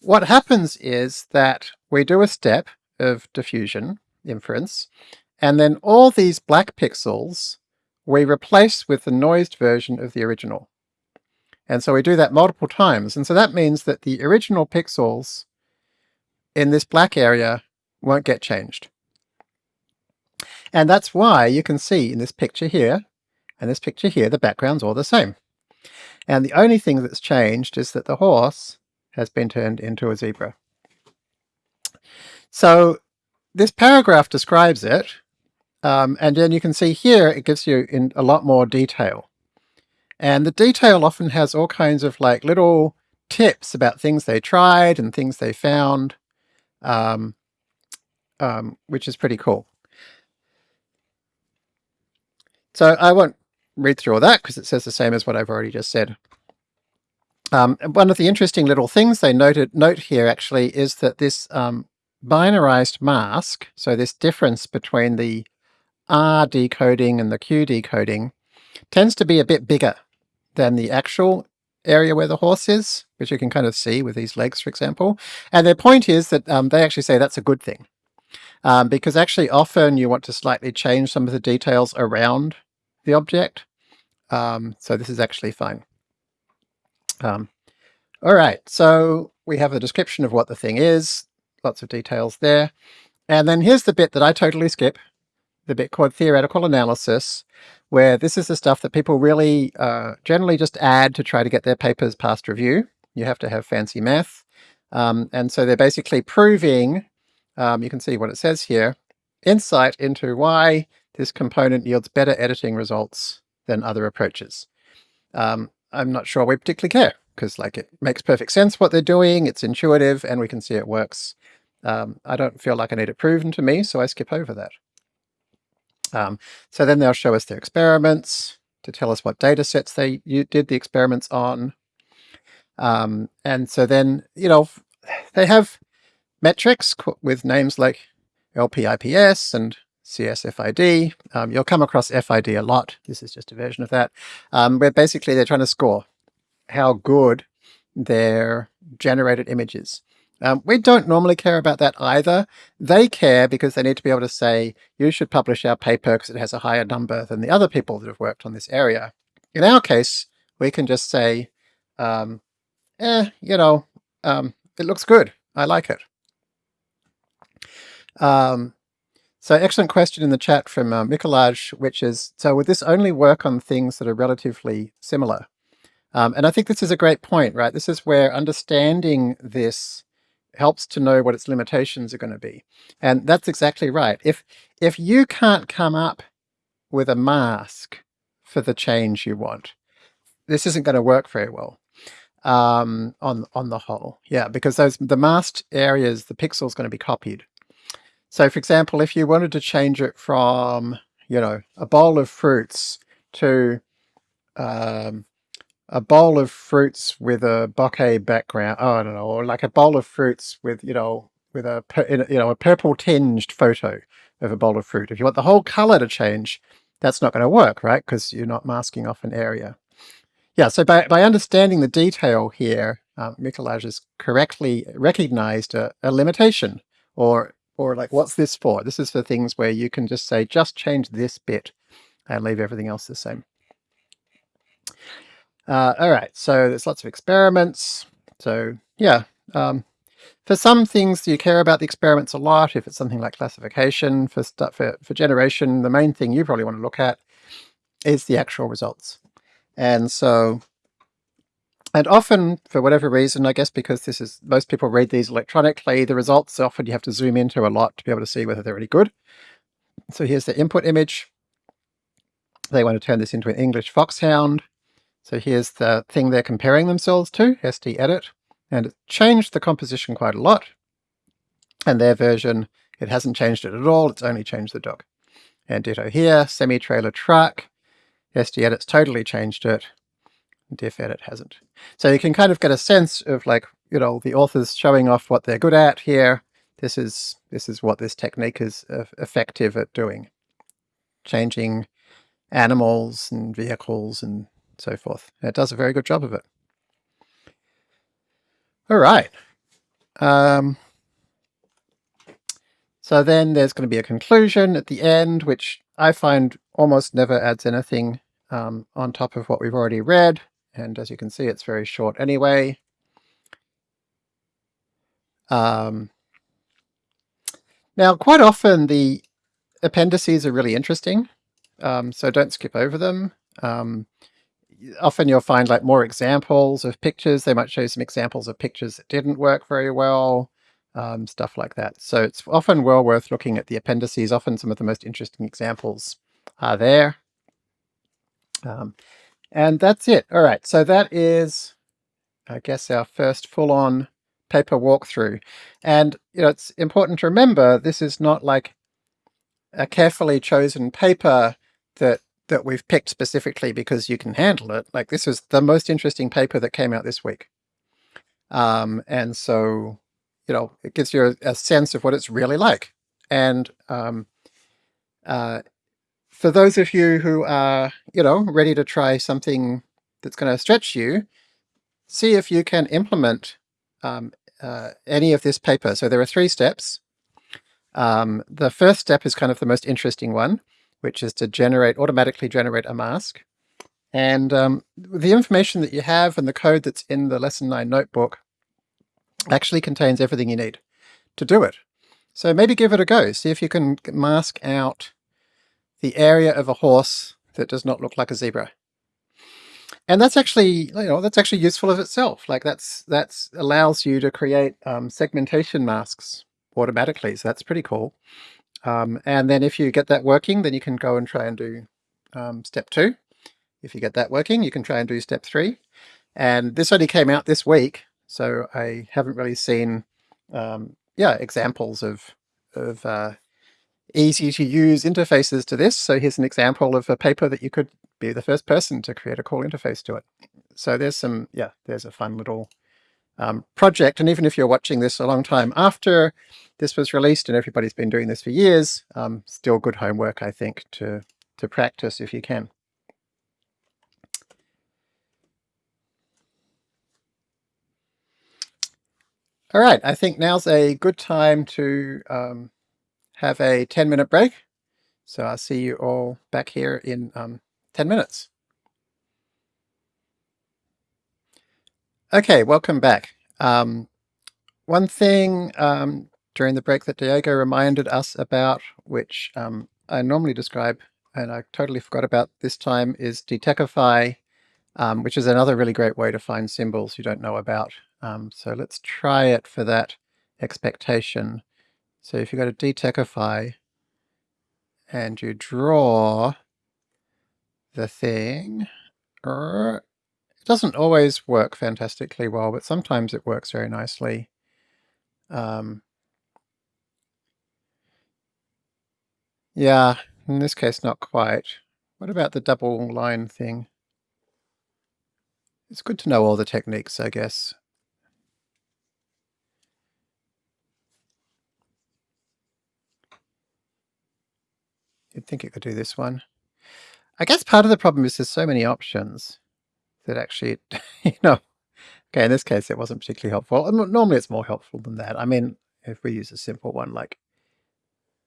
what happens is that we do a step of diffusion inference, and then all these black pixels we replace with the noised version of the original. And so we do that multiple times, and so that means that the original pixels in this black area won't get changed. And that's why you can see in this picture here and this picture here, the background's all the same. And the only thing that's changed is that the horse has been turned into a zebra. So this paragraph describes it, um, and then you can see here it gives you in a lot more detail. And the detail often has all kinds of like little tips about things they tried and things they found, um, um, which is pretty cool. So I won't read through all that because it says the same as what I've already just said. Um, one of the interesting little things they noted note here actually is that this um, binarized mask, so this difference between the R decoding and the Q decoding, tends to be a bit bigger than the actual area where the horse is, which you can kind of see with these legs, for example. And their point is that um, they actually say that's a good thing. Um, because actually often you want to slightly change some of the details around the object. Um, so this is actually fine. Um, all right, so we have a description of what the thing is, lots of details there. And then here's the bit that I totally skip, the bit called theoretical analysis, where this is the stuff that people really uh, generally just add to try to get their papers past review. You have to have fancy math. Um, and so they're basically proving, um, you can see what it says here, insight into why this component yields better editing results than other approaches. Um, I'm not sure we particularly care because like it makes perfect sense what they're doing, it's intuitive, and we can see it works. Um, I don't feel like I need it proven to me, so I skip over that. Um, so then they'll show us their experiments to tell us what data sets they did the experiments on. Um, and so then, you know, they have metrics with names like LPIPS and CSFID. Um, you'll come across FID a lot. This is just a version of that, um, where basically they're trying to score how good their generated images. Um, we don't normally care about that either. They care because they need to be able to say, you should publish our paper because it has a higher number than the other people that have worked on this area. In our case, we can just say, um, eh, you know, um, it looks good. I like it. Um, so excellent question in the chat from uh, Mikolaj, which is, so would this only work on things that are relatively similar? Um, and I think this is a great point, right? This is where understanding this helps to know what its limitations are going to be. And that's exactly right. If, if you can't come up with a mask for the change you want, this isn't going to work very well um, on, on the whole. Yeah, because those the masked areas, the pixel's going to be copied. So for example, if you wanted to change it from, you know, a bowl of fruits to um, a bowl of fruits with a bokeh background. Oh, I don't know, or like a bowl of fruits with, you know, with a, you know, a purple tinged photo of a bowl of fruit. If you want the whole color to change, that's not going to work, right? Because you're not masking off an area. Yeah, so by, by understanding the detail here, um, Mikolaj has correctly recognized a, a limitation or or like what's this for? This is for things where you can just say, just change this bit and leave everything else the same. Uh, all right, so there's lots of experiments. So yeah, um, for some things you care about the experiments a lot. If it's something like classification, for, stuff, for, for generation, the main thing you probably want to look at is the actual results. And so, and often for whatever reason, I guess because this is, most people read these electronically, the results often you have to zoom into a lot to be able to see whether they're any good. So here's the input image. They want to turn this into an English foxhound. So here's the thing they're comparing themselves to, SDEdit, and it changed the composition quite a lot. And their version, it hasn't changed it at all, it's only changed the dog. And ditto here, semi-trailer truck, SDEdit's totally changed it, DiffEdit hasn't. So you can kind of get a sense of like, you know, the authors showing off what they're good at here. This is, this is what this technique is effective at doing. Changing animals and vehicles and so forth. It does a very good job of it. All right. Um, so then there's going to be a conclusion at the end, which I find almost never adds anything um, on top of what we've already read. And as you can see, it's very short anyway. Um, now, quite often the appendices are really interesting, um, so don't skip over them. Um, often you'll find like more examples of pictures. They might show some examples of pictures that didn't work very well, um, stuff like that. So it's often well worth looking at the appendices. Often some of the most interesting examples are there. Um, and that's it. All right, so that is, I guess, our first full-on paper walkthrough. And you know, it's important to remember this is not like a carefully chosen paper that that we've picked specifically because you can handle it. Like this is the most interesting paper that came out this week. Um, and so, you know, it gives you a, a, sense of what it's really like. And um, uh, for those of you who are, you know, ready to try something that's going to stretch you, see if you can implement um, uh, any of this paper. So there are three steps. Um, the first step is kind of the most interesting one, which is to generate, automatically generate a mask. And um, the information that you have and the code that's in the Lesson 9 notebook actually contains everything you need to do it. So maybe give it a go. See if you can mask out the area of a horse that does not look like a zebra. And that's actually, you know, that's actually useful of itself. Like that's that's allows you to create um, segmentation masks automatically. So that's pretty cool. Um, and then if you get that working, then you can go and try and do um, step two. If you get that working, you can try and do step three. And this only came out this week, so I haven't really seen, um, yeah, examples of, of uh, easy to use interfaces to this. So here's an example of a paper that you could be the first person to create a call interface to it. So there's some, yeah, there's a fun little um, project. And even if you're watching this a long time after this was released and everybody's been doing this for years, um, still good homework, I think, to, to practice if you can. All right, I think now's a good time to um, have a 10 minute break. So I'll see you all back here in um, 10 minutes. Okay, welcome back. Um, one thing um, during the break that Diego reminded us about, which um, I normally describe and I totally forgot about this time, is Detexify, um, which is another really great way to find symbols you don't know about. Um, so let's try it for that expectation. So if you go to Detexify and you draw the thing, er, it doesn't always work fantastically well, but sometimes it works very nicely. Um, yeah, in this case not quite. What about the double line thing? It's good to know all the techniques, I guess. Think it could do this one. I guess part of the problem is there's so many options that actually, you know, okay, in this case, it wasn't particularly helpful. Normally it's more helpful than that. I mean, if we use a simple one like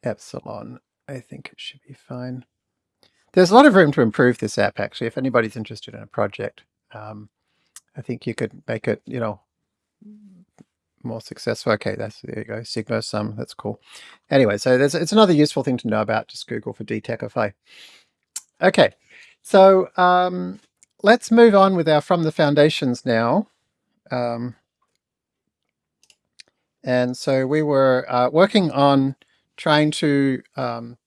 epsilon, I think it should be fine. There's a lot of room to improve this app, actually. If anybody's interested in a project, um, I think you could make it, you know, more successful. Okay, that's there you go. Sigma sum, that's cool. Anyway, so there's it's another useful thing to know about. Just Google for Detexify. Okay, so um, let's move on with our From the Foundations now. Um, and so we were uh, working on trying to um,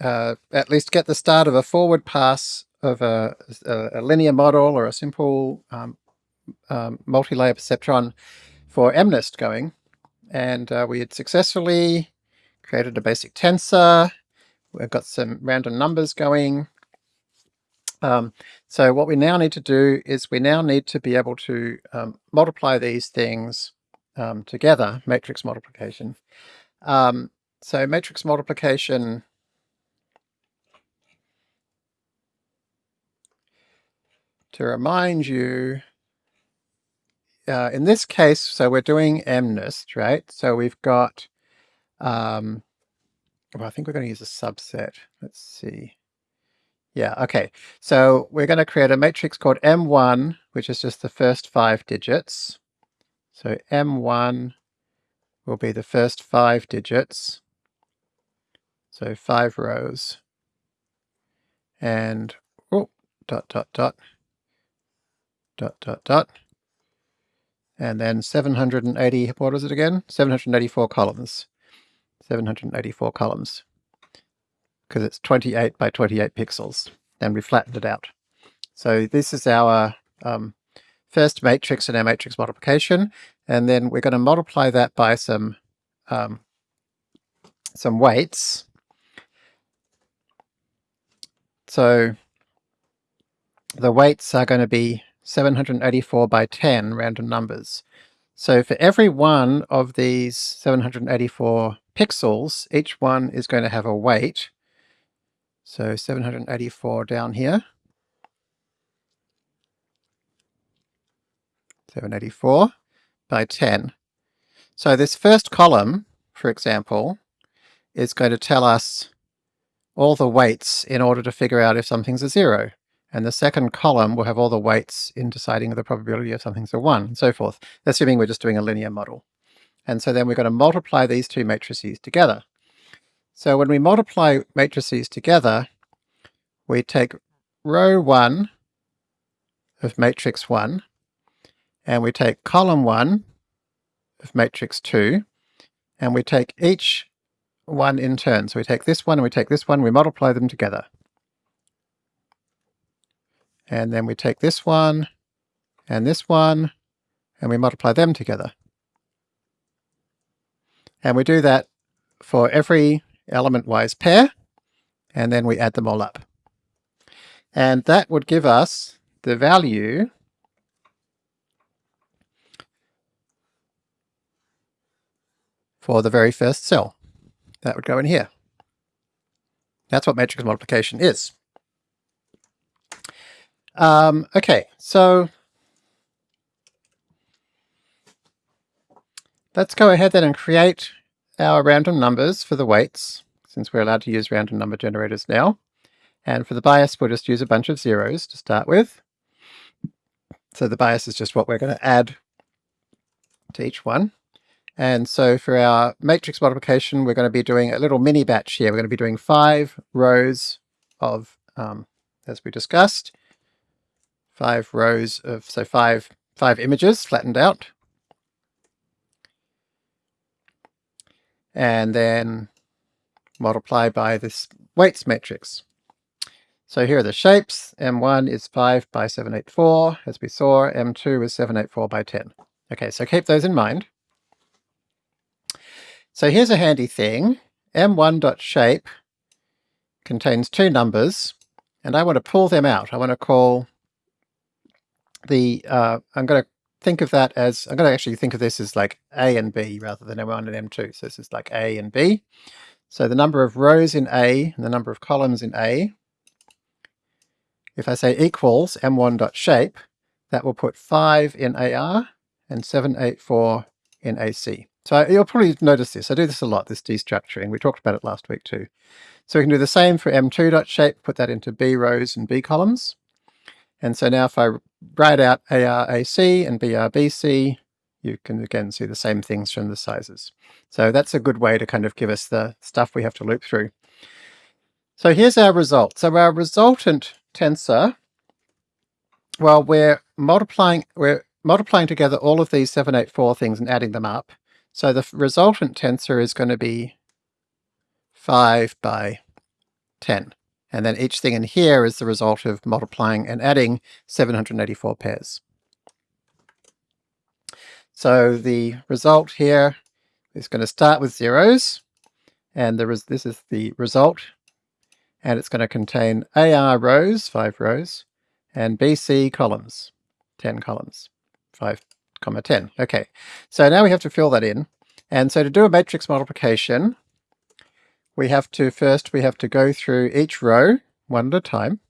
uh, at least get the start of a forward pass of a, a, a linear model or a simple um, um, multi-layer perceptron for MNIST going. And uh, we had successfully created a basic tensor. We've got some random numbers going. Um, so what we now need to do is we now need to be able to um, multiply these things um, together, matrix multiplication. Um, so matrix multiplication to remind you, uh, in this case, so we're doing MNIST, right? So we've got, um, well, I think we're going to use a subset. Let's see. Yeah, okay. So we're going to create a matrix called M1, which is just the first five digits. So M1 will be the first five digits. So five rows and oh, dot, dot, dot, dot, dot, dot, and then 780, what was it again? 784 columns. 784 columns because it's 28 by 28 pixels and we flattened it out. So this is our um, first matrix in our matrix multiplication and then we're going to multiply that by some um, some weights. So the weights are going to be 784 by 10 random numbers. So for every one of these 784 pixels, each one is going to have a weight. So 784 down here. 784 by 10. So this first column, for example, is going to tell us all the weights in order to figure out if something's a zero. And the second column will have all the weights in deciding the probability of something's a one, and so forth, assuming we're just doing a linear model. And so then we're going to multiply these two matrices together. So when we multiply matrices together, we take row 1 of matrix 1, and we take column 1 of matrix 2, and we take each one in turn. So we take this one and we take this one, we multiply them together. And then we take this one and this one, and we multiply them together. And we do that for every element-wise pair, and then we add them all up. And that would give us the value for the very first cell. That would go in here. That's what matrix multiplication is. Um, okay, so let's go ahead then and create our random numbers for the weights, since we're allowed to use random number generators now. And for the bias, we'll just use a bunch of zeros to start with. So the bias is just what we're going to add to each one. And so for our matrix multiplication, we're going to be doing a little mini batch here. We're going to be doing five rows of, um, as we discussed, five rows of, so five, five images flattened out. And then multiply by this weights matrix. So here are the shapes. M1 is 5 by 784, as we saw. M2 is 784 by 10. Okay, so keep those in mind. So here's a handy thing. M1.shape contains two numbers, and I want to pull them out. I want to call the, uh, I'm going to think of that as, I'm going to actually think of this as like A and B rather than M1 and M2. So this is like A and B. So the number of rows in A and the number of columns in A, if I say equals M1.shape, that will put 5 in AR and 784 in AC. So you'll probably notice this. I do this a lot, this destructuring. We talked about it last week too. So we can do the same for M2.shape, put that into B rows and B columns. And so now if I write out ARAC and BRBC, you can again see the same things from the sizes. So that's a good way to kind of give us the stuff we have to loop through. So here's our result. So our resultant tensor, well, we're multiplying, we're multiplying together all of these 784 things and adding them up. So the resultant tensor is going to be 5 by 10. And then each thing in here is the result of multiplying and adding 784 pairs. So the result here is going to start with zeros, and there is, this is the result, and it's going to contain AR rows, 5 rows, and BC columns, 10 columns, 5 comma 10. Okay, so now we have to fill that in. And so to do a matrix multiplication, we have to first, we have to go through each row one at a time.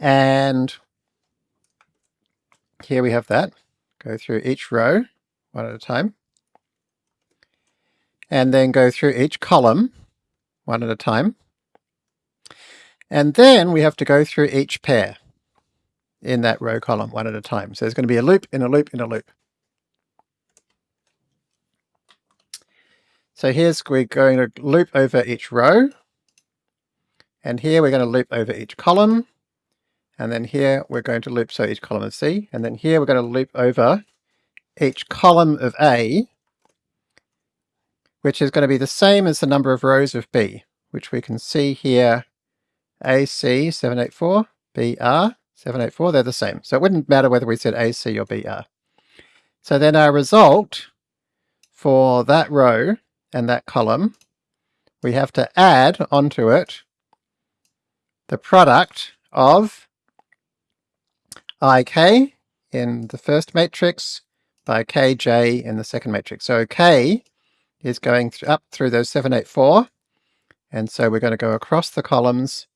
And here we have that. Go through each row one at a time. And then go through each column one at a time. And then we have to go through each pair in that row column one at a time. So there's going to be a loop in a loop in a loop. So here's we're going to loop over each row. And here we're going to loop over each column. And then here we're going to loop so each column of C. And then here we're going to loop over each column of A, which is going to be the same as the number of rows of B, which we can see here AC 784, BR 784, they're the same. So it wouldn't matter whether we said AC or BR. So then our result for that row and that column, we have to add onto it the product of ik in the first matrix by kj in the second matrix. So k is going th up through those 784, and so we're going to go across the columns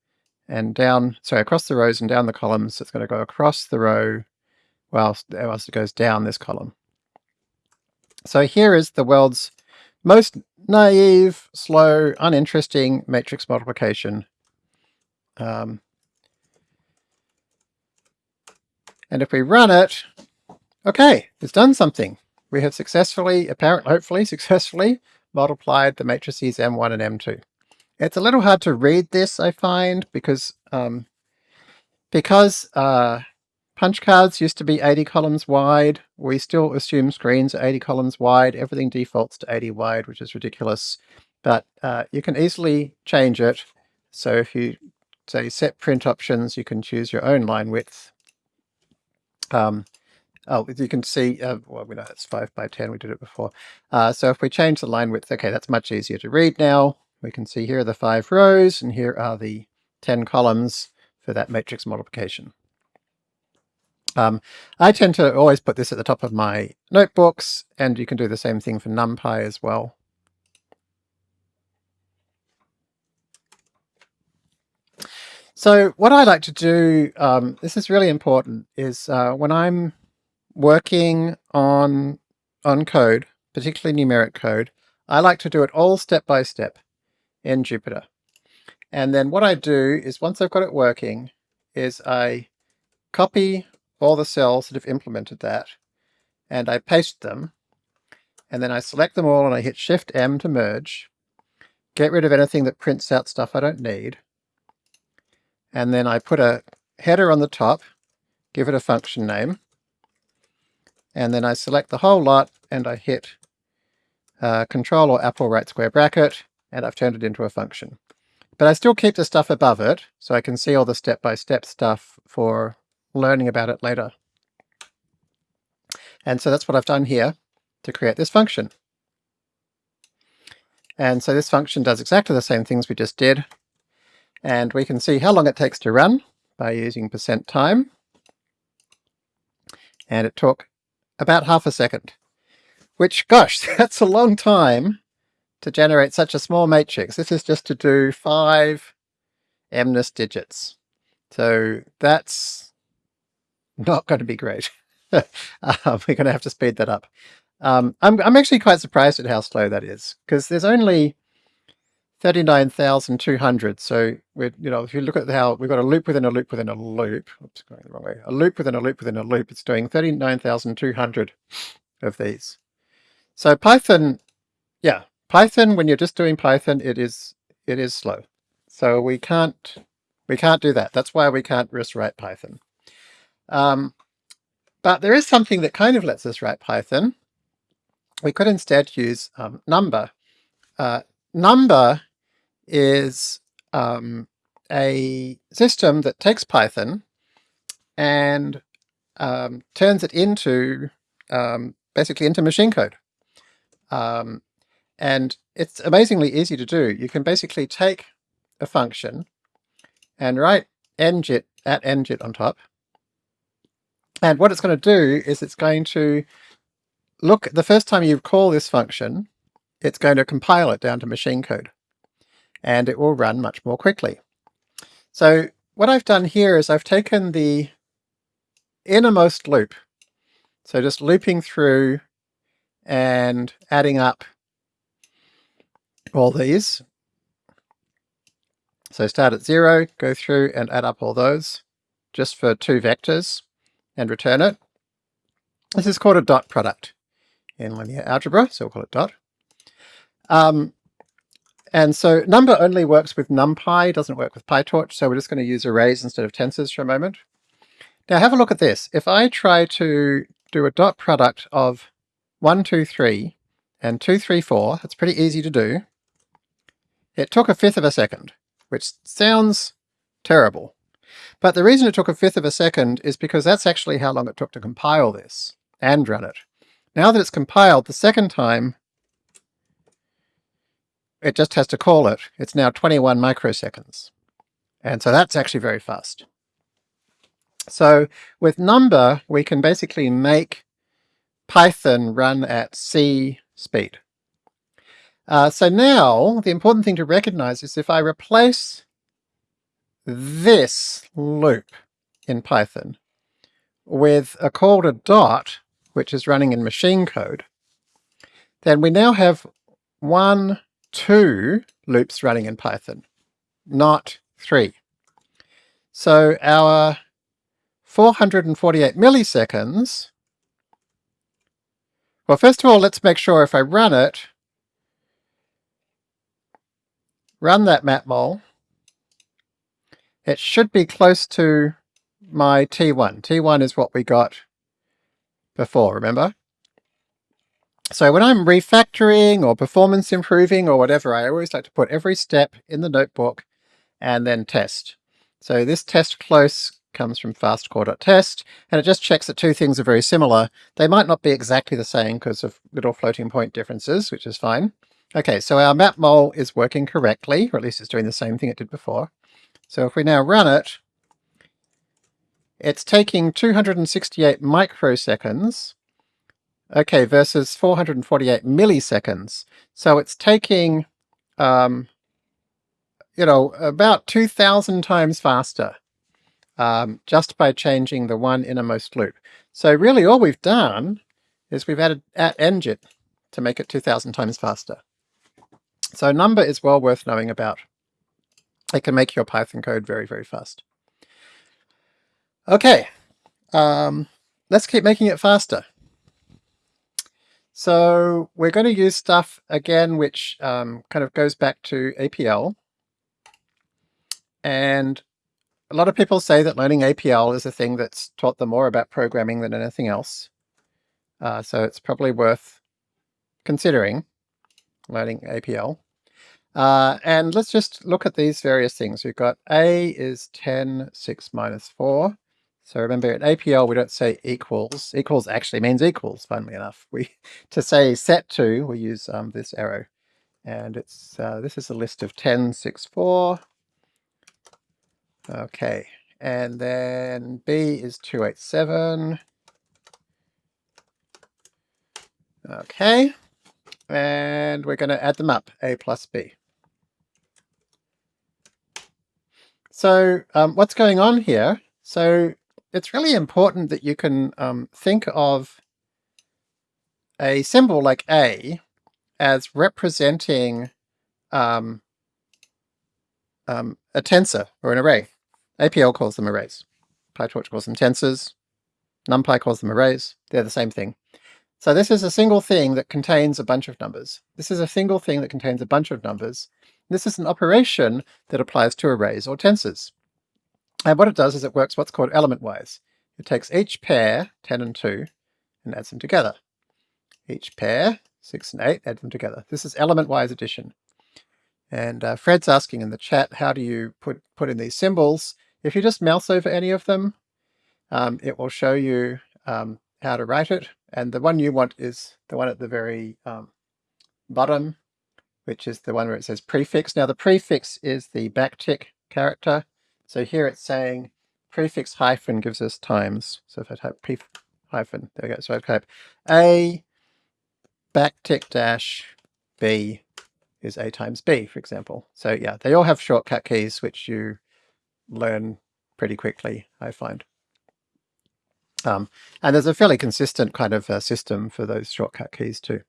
and down, sorry, across the rows and down the columns. It's going to go across the row whilst, whilst it goes down this column. So here is the world's most naive, slow, uninteresting matrix multiplication. Um, and if we run it, okay, it's done something. We have successfully, apparently, hopefully successfully, multiplied the matrices M1 and M2. It's a little hard to read this, I find, because um, because uh, punch cards used to be 80 columns wide. We still assume screens are 80 columns wide. Everything defaults to 80 wide, which is ridiculous. But uh, you can easily change it. So if you say set print options, you can choose your own line width. Um, oh, you can see, uh, well, we know that's 5 by 10, we did it before. Uh, so if we change the line width, okay, that's much easier to read now. We can see here are the five rows and here are the 10 columns for that matrix multiplication. Um, I tend to always put this at the top of my notebooks and you can do the same thing for NumPy as well. So what I like to do, um, this is really important, is uh, when I'm working on, on code, particularly numeric code, I like to do it all step by step in Jupyter. And then what I do is once I've got it working, is I copy all the cells that have implemented that, and I paste them, and then I select them all and I hit Shift M to merge, get rid of anything that prints out stuff I don't need, and then I put a header on the top, give it a function name, and then I select the whole lot and I hit uh, Control or Apple right square bracket, and I've turned it into a function. But I still keep the stuff above it, so I can see all the step-by-step -step stuff for learning about it later. And so that's what I've done here to create this function. And so this function does exactly the same things we just did. And we can see how long it takes to run by using percent time. And it took about half a second, which, gosh, that's a long time to generate such a small matrix. This is just to do five MNIST digits. So that's not going to be great. um, we're going to have to speed that up. Um, I'm, I'm actually quite surprised at how slow that is, because there's only 39,200. So we're, you know, if you look at how we've got a loop within a loop within a loop, oops, going the wrong way, a loop within a loop within a loop, it's doing 39,200 of these. So Python, yeah, Python, when you're just doing Python, it is it is slow. So we can't we can't do that. That's why we can't just write Python. Um, but there is something that kind of lets us write Python. We could instead use um, Numba. Uh, Numba is um, a system that takes Python and um, turns it into um, basically into machine code. Um, and it's amazingly easy to do. You can basically take a function and write njit at njit on top. And what it's going to do is it's going to look, the first time you call this function, it's going to compile it down to machine code. And it will run much more quickly. So what I've done here is I've taken the innermost loop. So just looping through and adding up all these. So start at zero, go through and add up all those just for two vectors and return it. This is called a dot product in linear algebra, so we'll call it dot. Um, and so Numba only works with NumPy, doesn't work with PyTorch, so we're just going to use arrays instead of tensors for a moment. Now have a look at this. If I try to do a dot product of 1, 2, 3 and 2, 3, 4, that's pretty easy to do. It took a fifth of a second, which sounds terrible. But the reason it took a fifth of a second is because that's actually how long it took to compile this and run it. Now that it's compiled the second time, it just has to call it. It's now 21 microseconds. And so that's actually very fast. So with Numba, we can basically make Python run at C speed. Uh, so now the important thing to recognize is if I replace this loop in Python with a call to dot, which is running in machine code, then we now have one, two loops running in Python, not three. So our 448 milliseconds, well first of all let's make sure if I run it, run that matmul, it should be close to my T1. T1 is what we got before, remember? So when I'm refactoring or performance improving or whatever, I always like to put every step in the notebook and then test. So this test close comes from fastcore.test, and it just checks that two things are very similar. They might not be exactly the same because of little floating point differences, which is fine. Okay, so our matmul is working correctly, or at least it's doing the same thing it did before. So if we now run it, it's taking 268 microseconds, okay, versus 448 milliseconds. So it's taking, um, you know, about 2,000 times faster um, just by changing the one innermost loop. So really all we've done is we've added at njit to make it 2,000 times faster. So Numba is well worth knowing about. It can make your Python code very, very fast. Okay, um, let's keep making it faster. So we're going to use stuff again which um, kind of goes back to APL. And a lot of people say that learning APL is a thing that's taught them more about programming than anything else. Uh, so it's probably worth considering learning APL. Uh, and let's just look at these various things. We've got A is 10, 6 minus 4. So remember at APL we don't say equals. Equals actually means equals, funnily enough. We To say set to, we use um, this arrow. And it's uh, this is a list of 10, 6, 4. Okay, and then B is 287. Okay, and we're going to add them up, A plus B. So um, what's going on here? So it's really important that you can um, think of a symbol like A as representing um, um, a tensor or an array. APL calls them arrays. PyTorch calls them tensors. NumPy calls them arrays. They're the same thing. So this is a single thing that contains a bunch of numbers. This is a single thing that contains a bunch of numbers. This is an operation that applies to arrays or tensors. And what it does is it works what's called element-wise. It takes each pair, 10 and 2, and adds them together. Each pair, 6 and 8, add them together. This is element-wise addition. And uh, Fred's asking in the chat, how do you put, put in these symbols? If you just mouse over any of them, um, it will show you um, how to write it. And the one you want is the one at the very um, bottom, which is the one where it says prefix. Now the prefix is the backtick character. So here it's saying prefix hyphen gives us times. So if I type pref hyphen, there we go. So I type A backtick dash B is A times B, for example. So yeah, they all have shortcut keys, which you learn pretty quickly, I find. Um, and there's a fairly consistent kind of uh, system for those shortcut keys too.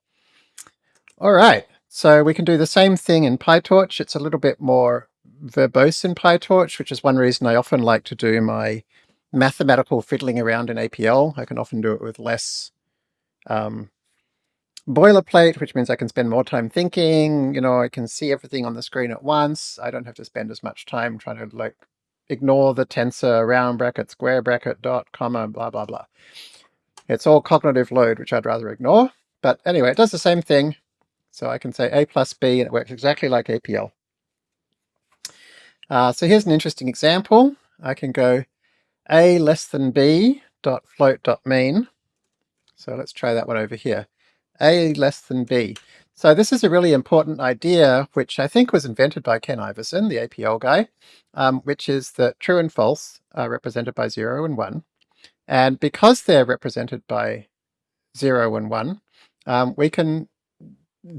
All right, so we can do the same thing in PyTorch. It's a little bit more verbose in PyTorch, which is one reason I often like to do my mathematical fiddling around in APL. I can often do it with less um, boilerplate, which means I can spend more time thinking, you know, I can see everything on the screen at once. I don't have to spend as much time trying to like ignore the tensor, round bracket, square bracket, dot, comma, blah, blah, blah. It's all cognitive load, which I'd rather ignore. But anyway, it does the same thing. So I can say A plus B, and it works exactly like APL. Uh, so here's an interesting example. I can go A less than B dot float dot mean. So let's try that one over here. A less than B. So this is a really important idea, which I think was invented by Ken Iverson, the APL guy, um, which is that true and false are represented by 0 and 1. And because they're represented by 0 and 1, um, we can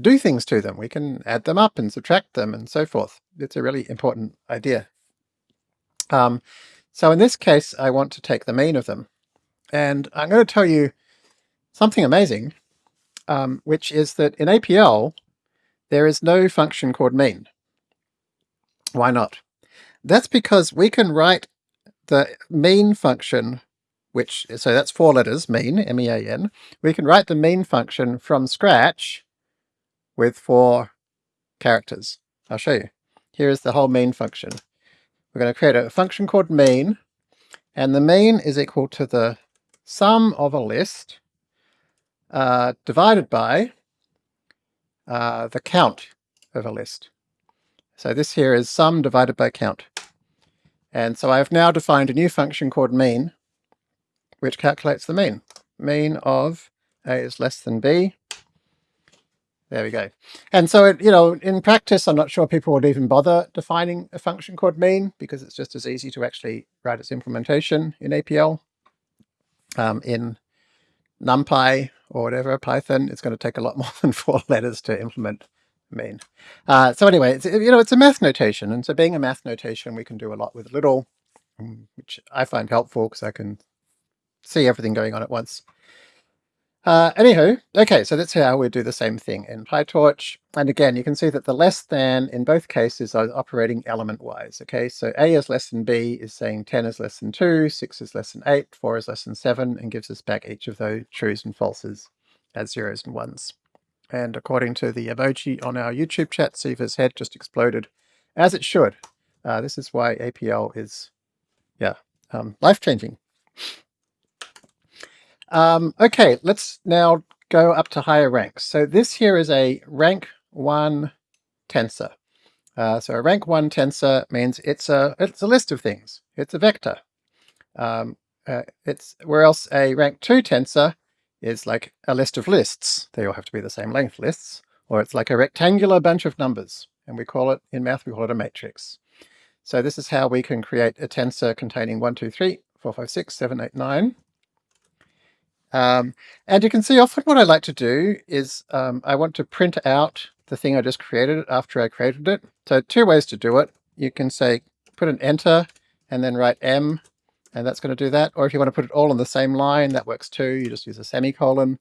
do things to them. We can add them up and subtract them and so forth. It's a really important idea. Um, so in this case, I want to take the mean of them. And I'm going to tell you something amazing, um, which is that in APL, there is no function called mean. Why not? That's because we can write the mean function, which, so that's four letters, mean, M-E-A-N. We can write the mean function from scratch with four characters. I'll show you. Here is the whole mean function. We're going to create a function called mean, and the mean is equal to the sum of a list uh, divided by uh, the count of a list. So this here is sum divided by count. And so I've now defined a new function called mean, which calculates the mean. Mean of a is less than b. There we go. And so, it, you know, in practice, I'm not sure people would even bother defining a function called mean because it's just as easy to actually write its implementation in APL. Um, in NumPy or whatever, Python, it's going to take a lot more than four letters to implement mean. Uh, so anyway, it's, you know, it's a math notation. And so being a math notation, we can do a lot with little, um, which I find helpful because I can see everything going on at once. Uh, anywho, okay, so that's how we do the same thing in PyTorch. And again, you can see that the less than in both cases are operating element-wise. Okay, so A is less than B is saying 10 is less than 2, 6 is less than 8, 4 is less than 7, and gives us back each of those trues and falses as zeros and ones. And according to the emoji on our YouTube chat, Siva's head just exploded, as it should. Uh, this is why APL is, yeah, um, life-changing. Um, okay, let's now go up to higher ranks. So this here is a rank 1 tensor. Uh, so a rank 1 tensor means it's a, it's a list of things. It's a vector. Um, uh, it's Where else a rank 2 tensor is like a list of lists. They all have to be the same length lists. Or it's like a rectangular bunch of numbers. And we call it, in math, we call it a matrix. So this is how we can create a tensor containing 1, 2, 3, 4, 5, 6, 7, 8, 9. Um, and you can see often what I like to do is um, I want to print out the thing I just created after I created it. So two ways to do it. You can say put an enter and then write M and that's going to do that. Or if you want to put it all on the same line, that works too. You just use a semicolon.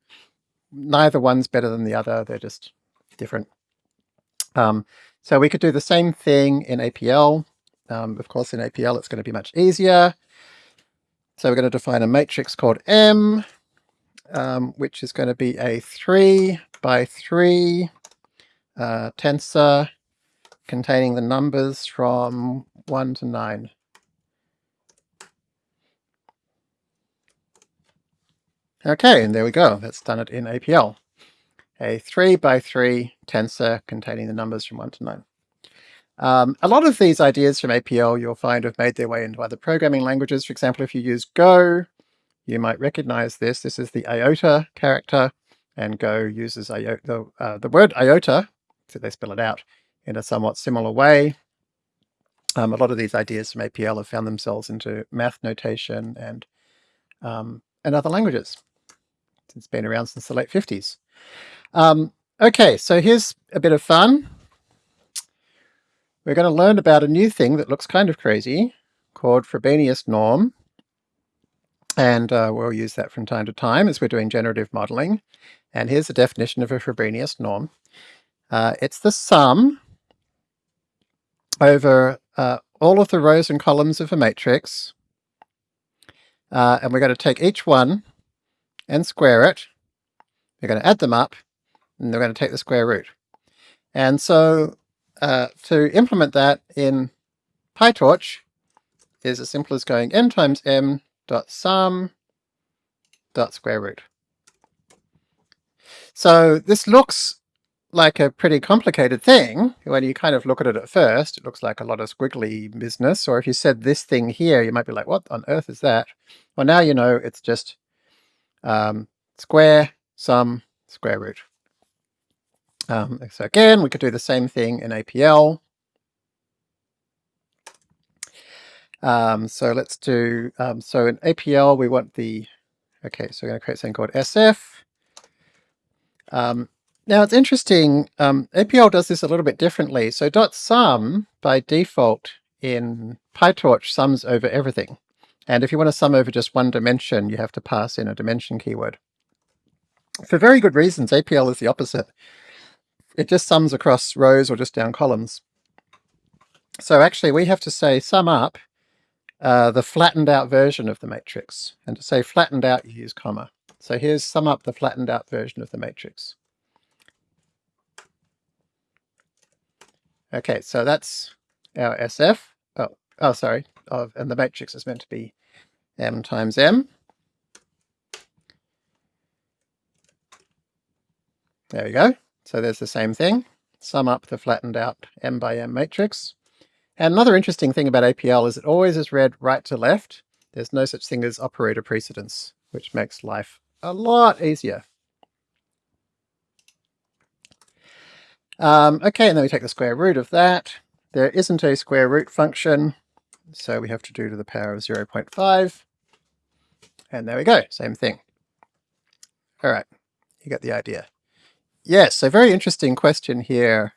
Neither one's better than the other. They're just different. Um, so we could do the same thing in APL. Um, of course, in APL, it's going to be much easier. So we're going to define a matrix called M um, which is going to be a 3 by 3 uh, tensor containing the numbers from 1 to 9. Okay, and there we go. That's done it in APL. A 3 by 3 tensor containing the numbers from 1 to 9. Um, a lot of these ideas from APL you'll find have made their way into other programming languages. For example, if you use Go, you might recognize this. This is the iota character, and Go uses iota, the, uh, the word iota, so they spell it out, in a somewhat similar way. Um, a lot of these ideas from APL have found themselves into math notation and, um, and other languages. It's been around since the late 50s. Um, okay, so here's a bit of fun. We're going to learn about a new thing that looks kind of crazy called Frobenius norm. And uh, we'll use that from time to time as we're doing generative modeling. And here's the definition of a Frobenius norm. Uh, it's the sum over uh, all of the rows and columns of a matrix. Uh, and we're going to take each one and square it. We're going to add them up and we're going to take the square root. And so uh, to implement that in PyTorch is as simple as going m times m dot sum dot square root. So this looks like a pretty complicated thing. When you kind of look at it at first, it looks like a lot of squiggly business. Or if you said this thing here, you might be like, what on earth is that? Well, now you know it's just um, square, sum, square root. Um, so again, we could do the same thing in APL. Um, so let's do, um, so in APL we want the, okay, so we're going to create something called SF. Um, now it's interesting, um, APL does this a little bit differently. So dot sum by default in PyTorch sums over everything. And if you want to sum over just one dimension, you have to pass in a dimension keyword. For very good reasons, APL is the opposite. It just sums across rows or just down columns. So actually we have to say sum up uh, the flattened out version of the matrix. And to say flattened out, you use comma. So here's sum up the flattened out version of the matrix. Okay, so that's our SF. Oh, oh sorry. Of, and the matrix is meant to be m times m. There we go. So there's the same thing. Sum up the flattened out m by m matrix. And another interesting thing about APL is it always is read right to left. There's no such thing as operator precedence, which makes life a lot easier. Um, okay, and then we take the square root of that. There isn't a square root function, so we have to do to the power of 0.5. And there we go, same thing. All right, you get the idea. Yes, a very interesting question here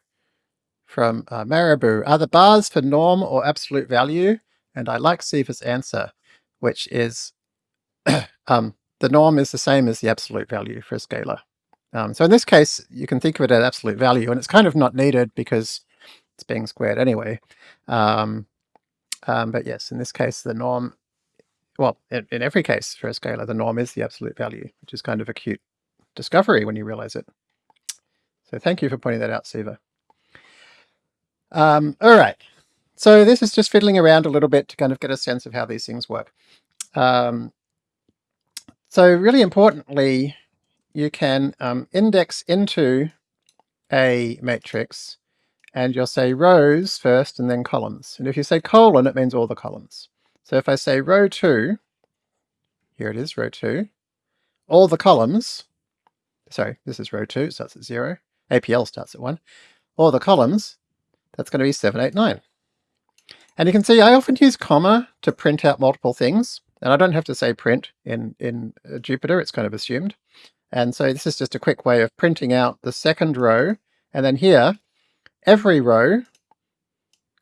from uh. Are the bars for norm or absolute value? And I like Siva's answer, which is um, the norm is the same as the absolute value for a scalar. Um, so in this case, you can think of it as absolute value, and it's kind of not needed because it's being squared anyway. Um, um, but yes, in this case, the norm, well, in, in, every case for a scalar, the norm is the absolute value, which is kind of a cute discovery when you realize it. So thank you for pointing that out, Siva. Um, all right, so this is just fiddling around a little bit to kind of get a sense of how these things work. Um, so really importantly, you can um, index into a matrix and you'll say rows first and then columns. And if you say colon, it means all the columns. So if I say row 2, here it is, row 2, all the columns, sorry, this is row 2, starts at 0, APL starts at 1, all the columns, that's going to be 789. And you can see I often use comma to print out multiple things. And I don't have to say print in, in uh, Jupyter, it's kind of assumed. And so this is just a quick way of printing out the second row. And then here, every row,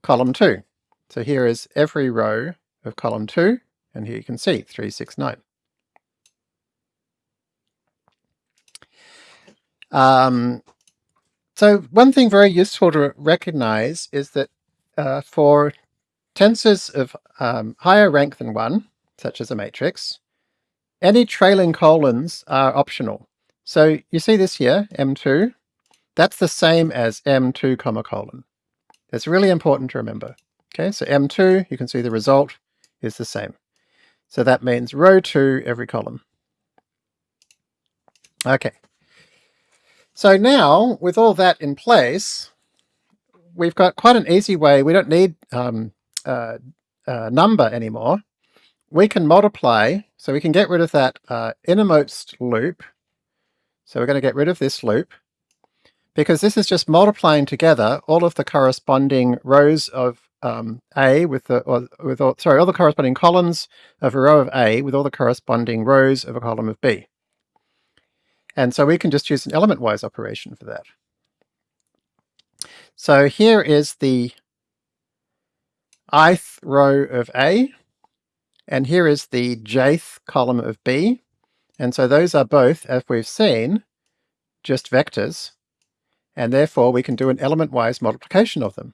column 2. So here is every row of column 2, and here you can see 369. Um, so one thing very useful to recognize is that uh, for tensors of um, higher rank than 1, such as a matrix, any trailing colons are optional. So you see this here, M2, that's the same as M2 comma colon. It's really important to remember. Okay, so M2, you can see the result is the same. So that means row 2 every column. Okay, so now, with all that in place, we've got quite an easy way. We don't need um, uh, uh, Numba anymore. We can multiply, so we can get rid of that uh, innermost loop. So we're going to get rid of this loop, because this is just multiplying together all of the corresponding rows of um, A with the, or, with all, sorry, all the corresponding columns of a row of A with all the corresponding rows of a column of B. And so we can just use an element-wise operation for that. So here is the ith row of A, and here is the jth column of B. And so those are both, as we've seen, just vectors, and therefore we can do an element-wise multiplication of them,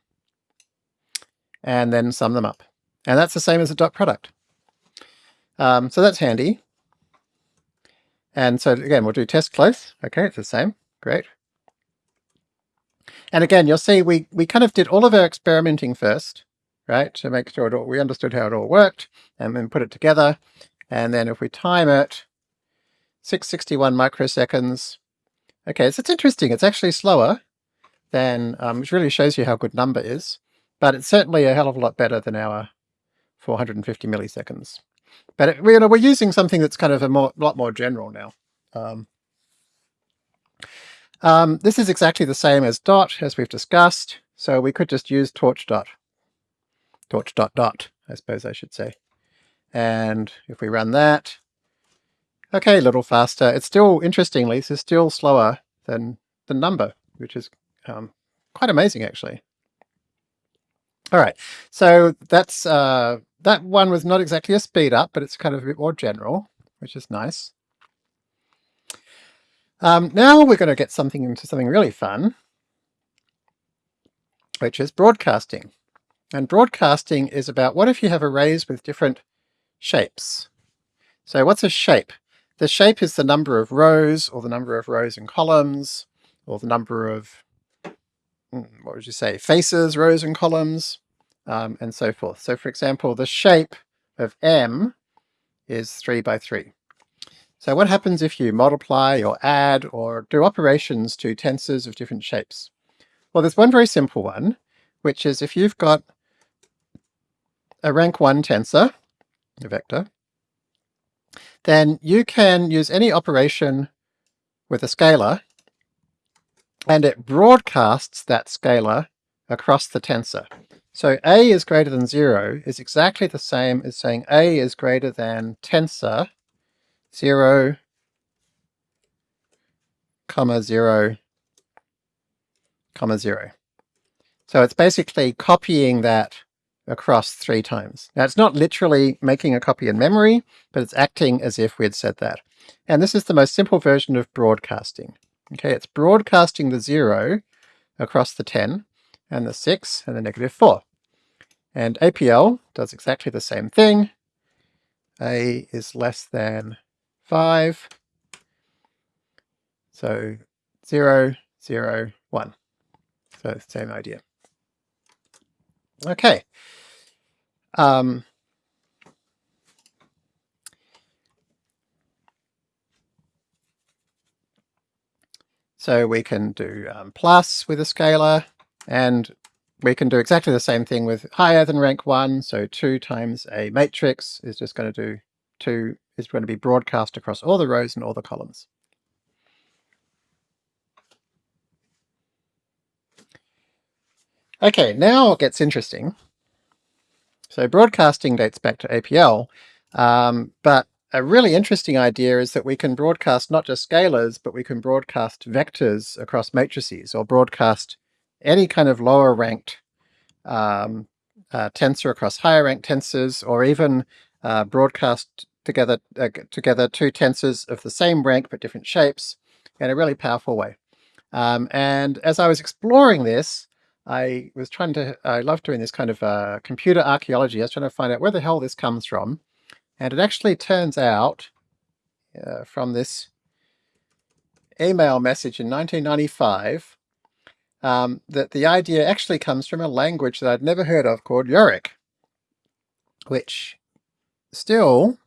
and then sum them up. And that's the same as a dot product. Um, so that's handy. And so again, we'll do test close. Okay, it's the same. Great. And again, you'll see we, we kind of did all of our experimenting first, right, to make sure all, we understood how it all worked, and then put it together. And then if we time it, 661 microseconds. Okay, so it's interesting. It's actually slower than, um, which really shows you how good Numba is, but it's certainly a hell of a lot better than our 450 milliseconds. But it, you know, we're using something that's kind of a more, lot more general now. Um, um, this is exactly the same as dot, as we've discussed, so we could just use torch dot. Torch dot dot, I suppose I should say. And if we run that, okay, a little faster. It's still, interestingly, this is still slower than the Numba, which is um, quite amazing actually. All right, so that's uh, that one was not exactly a speed up, but it's kind of a bit more general, which is nice. Um, now we're going to get something into something really fun, which is broadcasting. And broadcasting is about what if you have arrays with different shapes. So what's a shape? The shape is the number of rows, or the number of rows and columns, or the number of, hmm, what would you say, faces, rows and columns, um, and so forth. So for example, the shape of M is 3 by 3. So what happens if you multiply or add or do operations to tensors of different shapes? Well, there's one very simple one, which is if you've got a rank 1 tensor, a vector, then you can use any operation with a scalar and it broadcasts that scalar across the tensor. So a is greater than 0 is exactly the same as saying a is greater than tensor 0, comma 0, comma 0. So it's basically copying that across three times. Now it's not literally making a copy in memory, but it's acting as if we had said that. And this is the most simple version of broadcasting. Okay, it's broadcasting the 0 across the 10, and the 6, and the negative 4. And APL does exactly the same thing. A is less than 5. So 0, 0, 1. So same idea. Okay. Um, so we can do um, plus with a scalar, and we can do exactly the same thing with higher than rank 1, so 2 times a matrix is just going to do 2 is going to be broadcast across all the rows and all the columns. Okay, now it gets interesting. So broadcasting dates back to APL, um, but a really interesting idea is that we can broadcast not just scalars, but we can broadcast vectors across matrices or broadcast any kind of lower ranked um, uh, tensor across higher ranked tensors, or even uh, broadcast together uh, together two tensors of the same rank but different shapes in a really powerful way. Um, and as I was exploring this, I was trying to, I love doing this kind of uh, computer archaeology. I was trying to find out where the hell this comes from. And it actually turns out uh, from this email message in 1995 um, that the idea actually comes from a language that I'd never heard of called Yorick, which still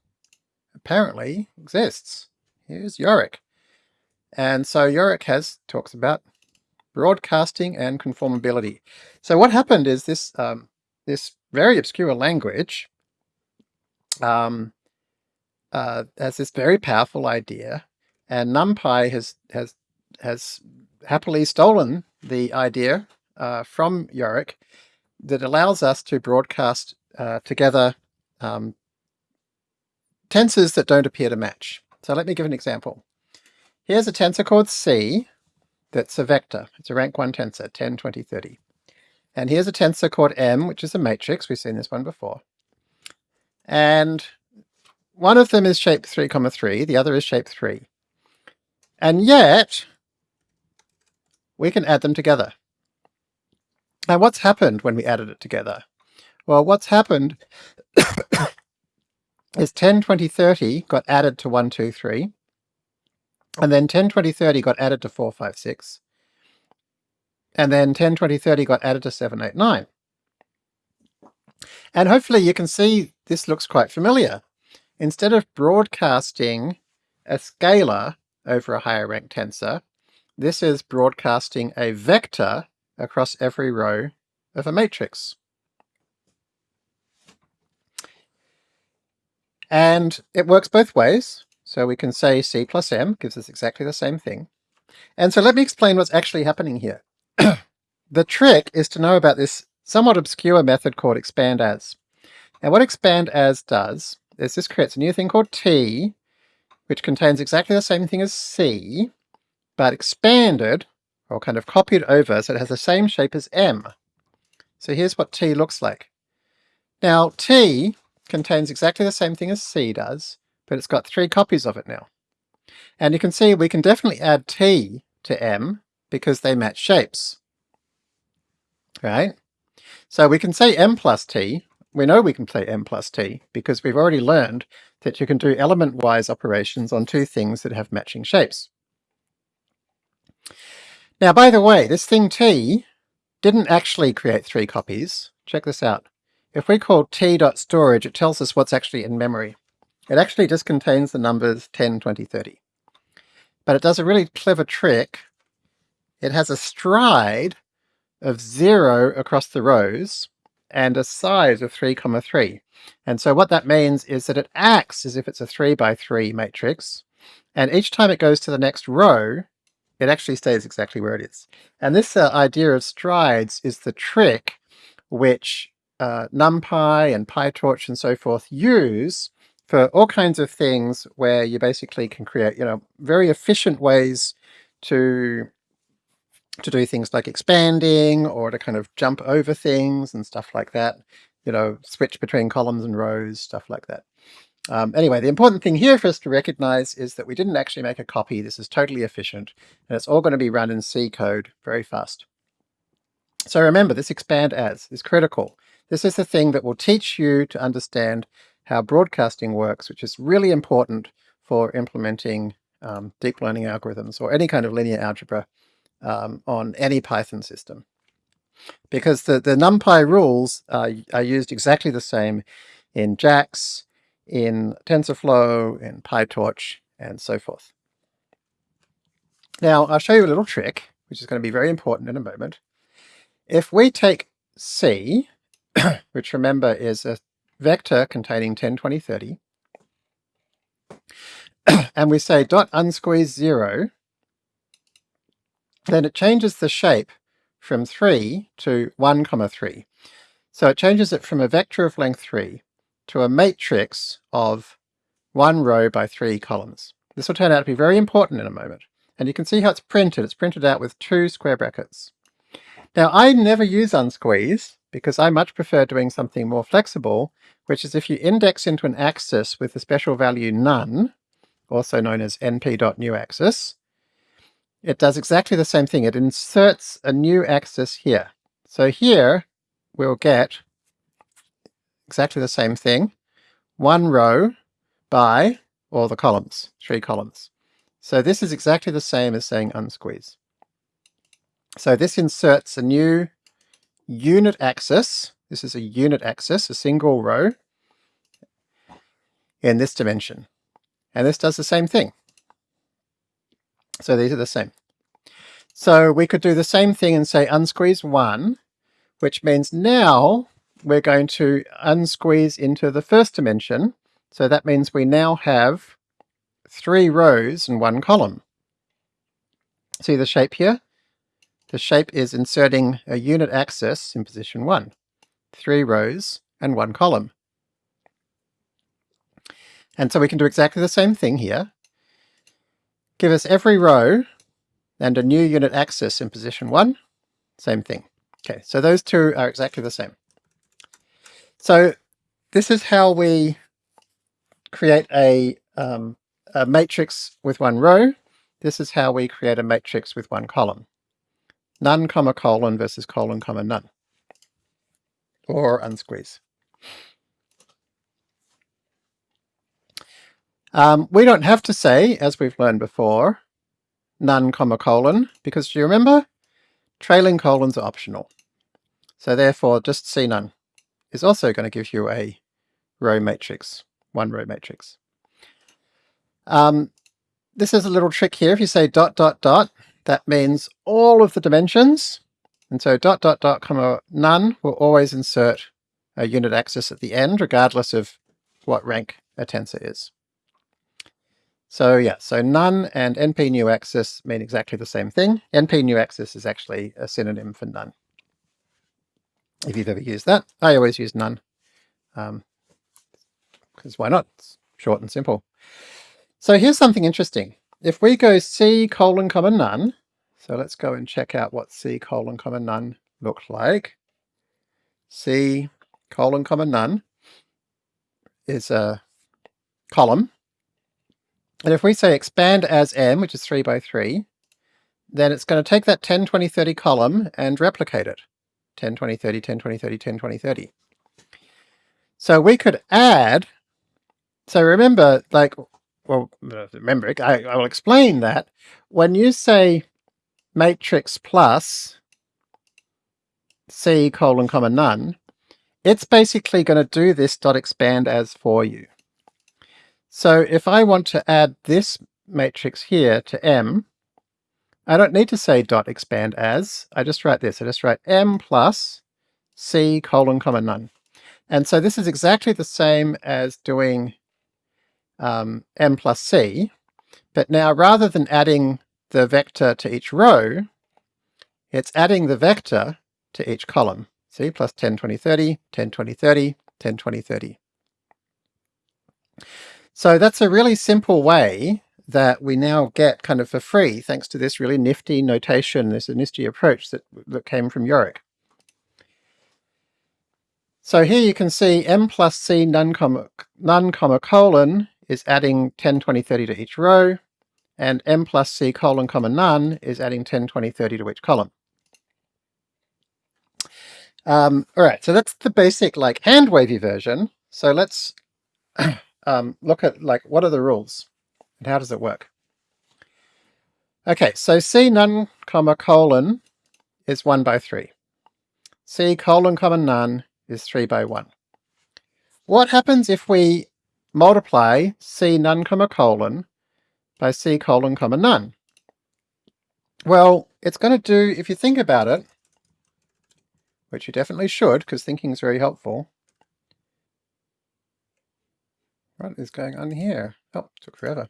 apparently exists. Here's Yorick. And so Yorick has talks about broadcasting and conformability. So what happened is this um, this very obscure language um, uh, has this very powerful idea, and NumPy has has has happily stolen the idea uh, from Yorick that allows us to broadcast uh, together um, tensors that don't appear to match. So let me give an example. Here's a tensor called C that's a vector. It's a rank 1 tensor, 10, 20, 30. And here's a tensor called M, which is a matrix. We've seen this one before. And one of them is shape 3, comma 3, the other is shape 3. And yet, we can add them together. Now what's happened when we added it together? Well, what's happened is 10, 20, 30 got added to 1, 2, 3, and then 10, 20, 30 got added to 4, 5, 6, and then 10, 20, 30 got added to 7, 8, 9. And hopefully you can see this looks quite familiar. Instead of broadcasting a scalar over a higher rank tensor, this is broadcasting a vector across every row of a matrix. And it works both ways. So we can say C plus M gives us exactly the same thing. And so let me explain what's actually happening here. the trick is to know about this somewhat obscure method called expand as. And what expand as does is this creates a new thing called T, which contains exactly the same thing as C, but expanded, or kind of copied over, so it has the same shape as M. So here's what T looks like. Now T contains exactly the same thing as C does, but it's got three copies of it now. And you can see we can definitely add T to M because they match shapes. Right? So we can say M plus T. We know we can play M plus T because we've already learned that you can do element-wise operations on two things that have matching shapes. Now, by the way, this thing T didn't actually create three copies. Check this out. If we call t.storage, it tells us what's actually in memory. It actually just contains the numbers 10, 20, 30. But it does a really clever trick. It has a stride of zero across the rows and a size of 3, comma 3. And so what that means is that it acts as if it's a 3 by 3 matrix, and each time it goes to the next row, it actually stays exactly where it is. And this uh, idea of strides is the trick which uh, NumPy and PyTorch and so forth use for all kinds of things where you basically can create, you know, very efficient ways to to do things like expanding or to kind of jump over things and stuff like that, you know, switch between columns and rows, stuff like that. Um, anyway, the important thing here for us to recognize is that we didn't actually make a copy. This is totally efficient, and it's all going to be run in C code very fast. So remember, this expand as is critical. This is the thing that will teach you to understand how broadcasting works, which is really important for implementing um, deep learning algorithms or any kind of linear algebra um, on any Python system. Because the, the NumPy rules are, are used exactly the same in JAX, in TensorFlow, in PyTorch, and so forth. Now, I'll show you a little trick, which is going to be very important in a moment. If we take C, which remember is a vector containing 10, 20, 30, and we say dot unsqueeze 0, then it changes the shape from 3 to 1 comma 3. So it changes it from a vector of length 3 to a matrix of one row by three columns. This will turn out to be very important in a moment. And you can see how it's printed. It's printed out with two square brackets. Now I never use unsqueeze because I much prefer doing something more flexible, which is if you index into an axis with the special value none, also known as np.newAxis, it does exactly the same thing. It inserts a new axis here. So here we'll get exactly the same thing, one row by all the columns, three columns. So this is exactly the same as saying unsqueeze. So this inserts a new unit axis. This is a unit axis, a single row in this dimension. And this does the same thing. So these are the same. So we could do the same thing and say unsqueeze 1, which means now we're going to unsqueeze into the first dimension. So that means we now have three rows and one column. See the shape here? The shape is inserting a unit axis in position 1. Three rows and one column. And so we can do exactly the same thing here. Give us every row and a new unit axis in position 1. Same thing. Okay, so those two are exactly the same. So this is how we create a, um, a matrix with one row. This is how we create a matrix with one column. None comma colon versus colon comma none. Or unsqueeze. Um, we don't have to say, as we've learned before, none comma colon, because do you remember? trailing colons are optional. So therefore just C none is also going to give you a row matrix, one row matrix. Um, this is a little trick here. If you say dot dot dot, that means all of the dimensions. And so dot dot dot comma none will always insert a unit axis at the end, regardless of what rank a tensor is. So yeah, so none and np new axis mean exactly the same thing. np new axis is actually a synonym for none. If you've ever used that, I always use none. Um, because why not? It's short and simple. So here's something interesting. If we go C colon comma none, so let's go and check out what C colon comma none looked like. C colon comma none is a column. And if we say expand as m, which is 3 by 3, then it's going to take that 10, 20, 30 column and replicate it. 10, 20, 30, 10, 20, 30, 10, 20, 30. So we could add, so remember, like, well, remember, I, I will explain that. When you say matrix plus C colon comma none, it's basically going to do this dot expand as for you. So if I want to add this matrix here to M, I don't need to say dot expand as, I just write this, I just write M plus C colon comma none. And so this is exactly the same as doing um, M plus C, but now rather than adding the vector to each row, it's adding the vector to each column. See, plus 10, 20, 30, 10, 20, 30, 10, 20, 30. So that's a really simple way that we now get kind of for free, thanks to this really nifty notation, this nifty approach that, that came from Yorick. So here you can see m plus c none comma, none comma colon is adding 10, 20, 30 to each row, and m plus c colon comma none is adding 10, 20, 30 to each column. Um, all right, so that's the basic like hand wavy version. So let's um, look at like what are the rules and how does it work? Okay, so C none comma colon is 1 by 3. C colon comma none is 3 by 1. What happens if we multiply C none comma colon by C colon comma none? Well, it's going to do, if you think about it, which you definitely should, because thinking is very helpful. What is going on here? Oh, took forever.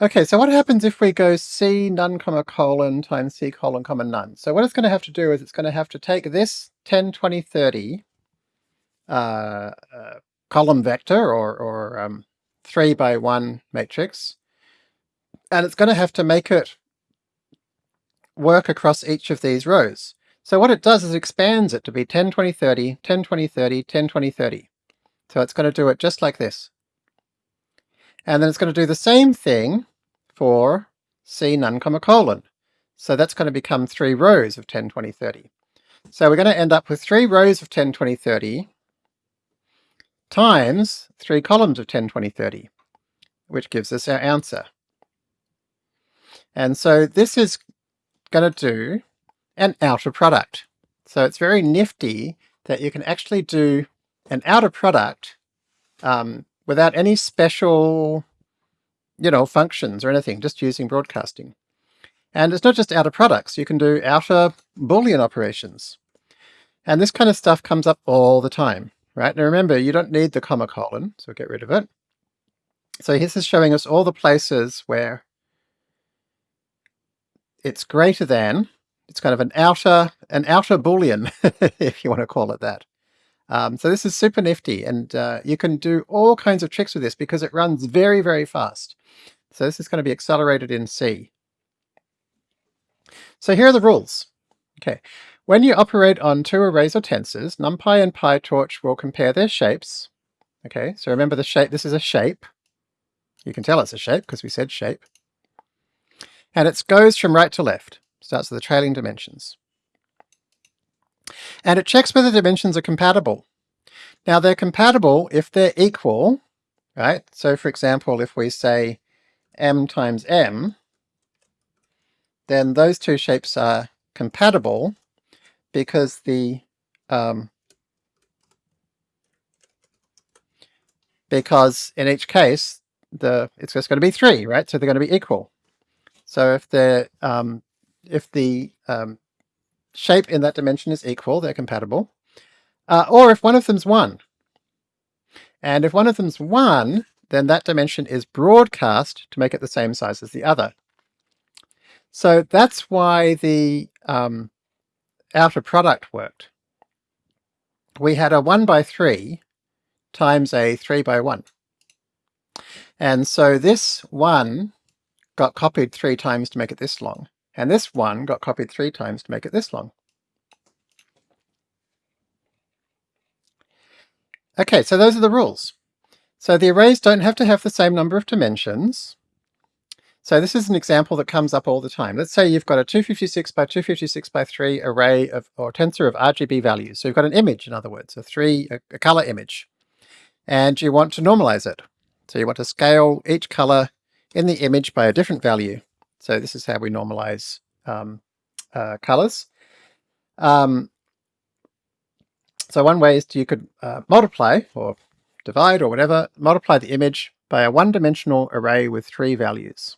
Okay, so what happens if we go C none comma colon times C colon comma none? So what it's going to have to do is it's going to have to take this 10, 20, 30 uh, uh, column vector or, or um, 3 by 1 matrix, and it's going to have to make it work across each of these rows. So what it does is it expands it to be 10, 20, 30, 10, 20, 30, 10, 20, 30. So it's going to do it just like this. And then it's going to do the same thing for C none comma colon. So that's going to become three rows of 10, 20, 30. So we're going to end up with three rows of 10, 20, 30 times three columns of 10, 20, 30, which gives us our answer. And so this is going to do an outer product. So it's very nifty that you can actually do an outer product um, without any special, you know, functions or anything, just using broadcasting. And it's not just outer products, you can do outer Boolean operations. And this kind of stuff comes up all the time, right? Now remember, you don't need the comma colon, so get rid of it. So this is showing us all the places where it's greater than, it's kind of an outer, an outer boolean, if you want to call it that. Um, so this is super nifty and uh, you can do all kinds of tricks with this because it runs very, very fast. So this is going to be accelerated in C. So here are the rules. Okay, when you operate on two arrays or tensors, NumPy and PyTorch will compare their shapes. Okay, so remember the shape, this is a shape. You can tell it's a shape because we said shape. And it goes from right to left, starts with the trailing dimensions. And it checks whether dimensions are compatible. Now they're compatible if they're equal, right? So for example, if we say m times m, then those two shapes are compatible because the um, because in each case the it's just going to be three, right? So they're going to be equal. So if the um, if the um, shape in that dimension is equal, they're compatible. Uh, or if one of them's one. And if one of them's one, then that dimension is broadcast to make it the same size as the other. So that's why the um, outer product worked. We had a 1 by 3 times a 3 by 1. And so this 1 got copied three times to make it this long. And this one got copied three times to make it this long. Okay, so those are the rules. So the arrays don't have to have the same number of dimensions. So this is an example that comes up all the time. Let's say you've got a 256 by 256 by 3 array of, or tensor of RGB values. So you've got an image, in other words, a three, a, a color image. And you want to normalize it. So you want to scale each color in the image by a different value. So this is how we normalize um, uh, colors. Um, so one way is to, you could uh, multiply or divide or whatever, multiply the image by a one-dimensional array with three values.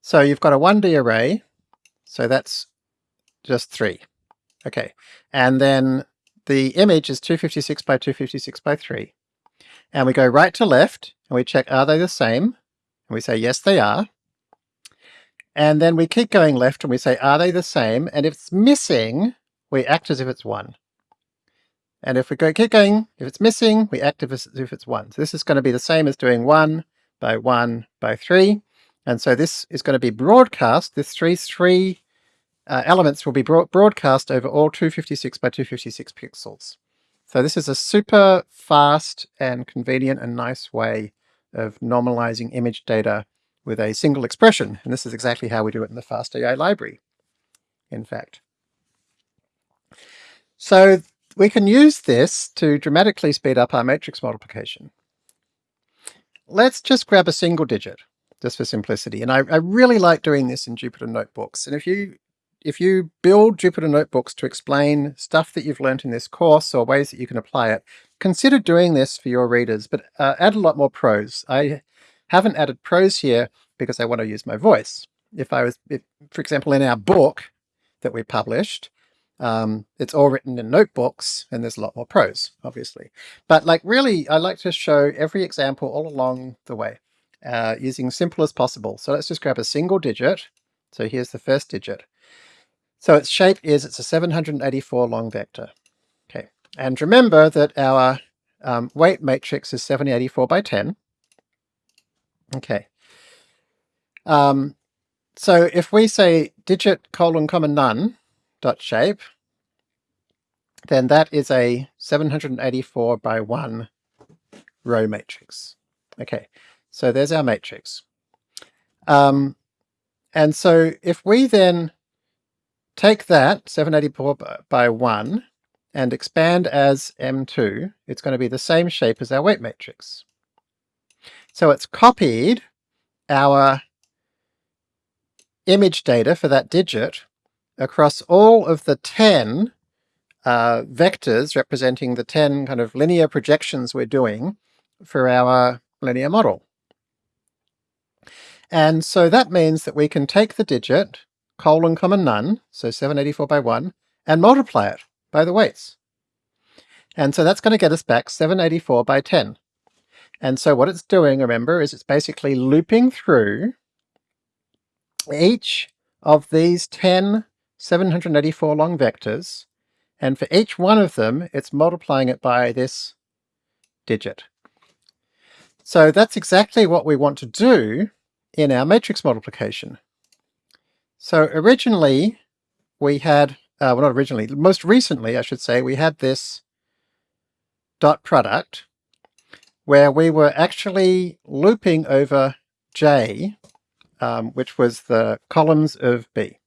So you've got a 1D array, so that's just three. Okay, and then the image is 256 by 256 by 3. And we go right to left, and we check are they the same? And we say, yes, they are. And then we keep going left and we say, are they the same? And if it's missing, we act as if it's one. And if we go keep going, if it's missing, we act as if it's one. So this is going to be the same as doing one by one by three. And so this is going to be broadcast. This three, three uh, elements will be broadcast over all 256 by 256 pixels. So this is a super fast and convenient and nice way of normalizing image data with a single expression. And this is exactly how we do it in the FastAI library, in fact. So we can use this to dramatically speed up our matrix multiplication. Let's just grab a single digit, just for simplicity. And I, I really like doing this in Jupyter Notebooks. And if you if you build Jupyter Notebooks to explain stuff that you've learned in this course or ways that you can apply it, consider doing this for your readers, but uh, add a lot more prose. I haven't added prose here because I want to use my voice. If I was, if, for example, in our book that we published, um, it's all written in notebooks and there's a lot more prose, obviously. But like really, I like to show every example all along the way uh, using simple as possible. So let's just grab a single digit. So here's the first digit. So its shape is, it's a 784 long vector. Okay, and remember that our um, weight matrix is 784 by 10. Okay. Um, so if we say digit colon comma none dot shape, then that is a 784 by 1 row matrix. Okay, so there's our matrix. Um, and so if we then Take that, 784 by 1, and expand as M2, it's going to be the same shape as our weight matrix. So it's copied our image data for that digit across all of the 10 uh, vectors representing the 10 kind of linear projections we're doing for our linear model. And so that means that we can take the digit, colon comma none, so 784 by 1, and multiply it by the weights. And so that's going to get us back 784 by 10. And so what it's doing, remember, is it's basically looping through each of these 10 784 long vectors, and for each one of them, it's multiplying it by this digit. So that's exactly what we want to do in our matrix multiplication. So originally we had, uh, well not originally, most recently I should say, we had this dot product where we were actually looping over J, um, which was the columns of B.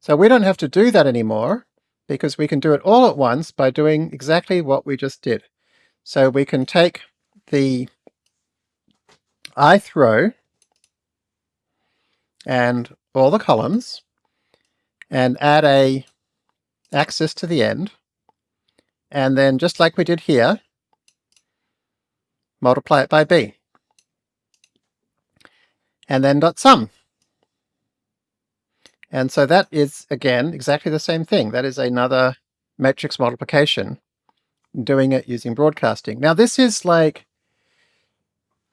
So we don't have to do that anymore because we can do it all at once by doing exactly what we just did. So we can take the ith row and all the columns, and add a axis to the end. And then just like we did here, multiply it by b. And then dot sum. And so that is, again, exactly the same thing. That is another matrix multiplication, doing it using broadcasting. Now this is like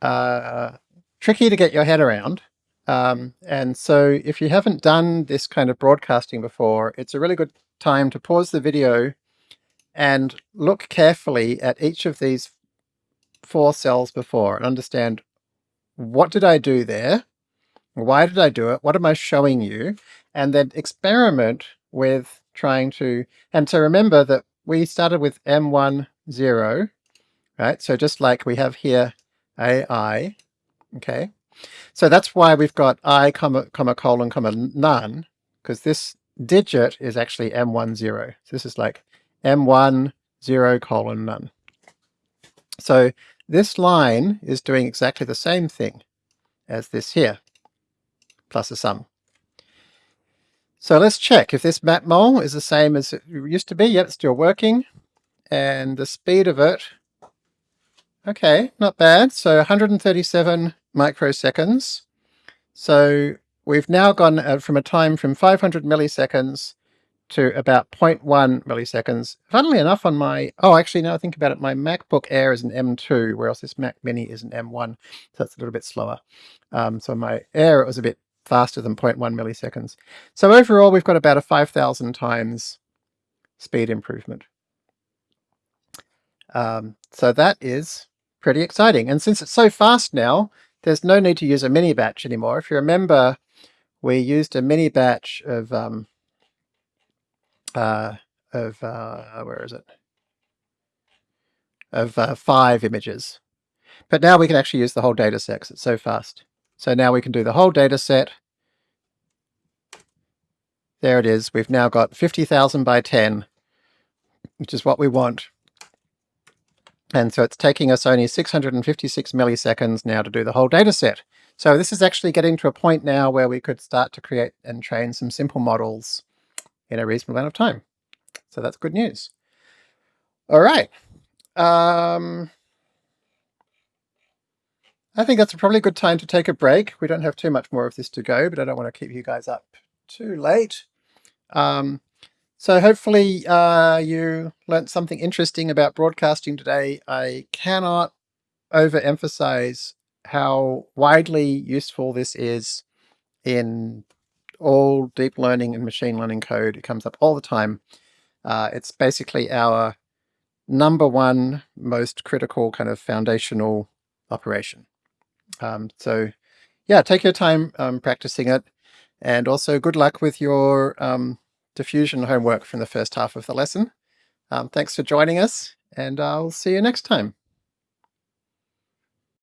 uh, tricky to get your head around. Um, and so if you haven't done this kind of broadcasting before, it's a really good time to pause the video and look carefully at each of these four cells before and understand what did I do there? Why did I do it? What am I showing you? And then experiment with trying to, and to remember that we started with M1, 0, right? So just like we have here AI, okay? So that's why we've got I, comma, comma, colon, comma, none, because this digit is actually M1, 0. So this is like M1, 0, colon, none. So this line is doing exactly the same thing as this here, plus a sum. So let's check if this matmul is the same as it used to be. Yep, it's still working. And the speed of it, okay, not bad. So 137 microseconds. So we've now gone uh, from a time from 500 milliseconds to about 0.1 milliseconds. Funnily enough on my, oh actually now I think about it, my MacBook Air is an M2, whereas this Mac Mini is an M1, so it's a little bit slower. Um, so my Air it was a bit faster than 0.1 milliseconds. So overall we've got about a 5,000 times speed improvement. Um, so that is pretty exciting. And since it's so fast now, there's no need to use a mini batch anymore. If you remember, we used a mini batch of um, uh, of uh, where is it? Of uh, five images. But now we can actually use the whole data set because it's so fast. So now we can do the whole data set. There it is. We've now got 50,000 by 10, which is what we want. And so it's taking us only 656 milliseconds now to do the whole data set. So this is actually getting to a point now where we could start to create and train some simple models in a reasonable amount of time. So that's good news. All right. Um, I think that's probably a good time to take a break. We don't have too much more of this to go, but I don't want to keep you guys up too late. Um, so hopefully uh, you learnt something interesting about broadcasting today. I cannot overemphasize how widely useful this is in all deep learning and machine learning code. It comes up all the time. Uh, it's basically our number one most critical kind of foundational operation. Um, so yeah, take your time um, practicing it. And also good luck with your um, diffusion homework from the first half of the lesson. Um, thanks for joining us, and I'll see you next time.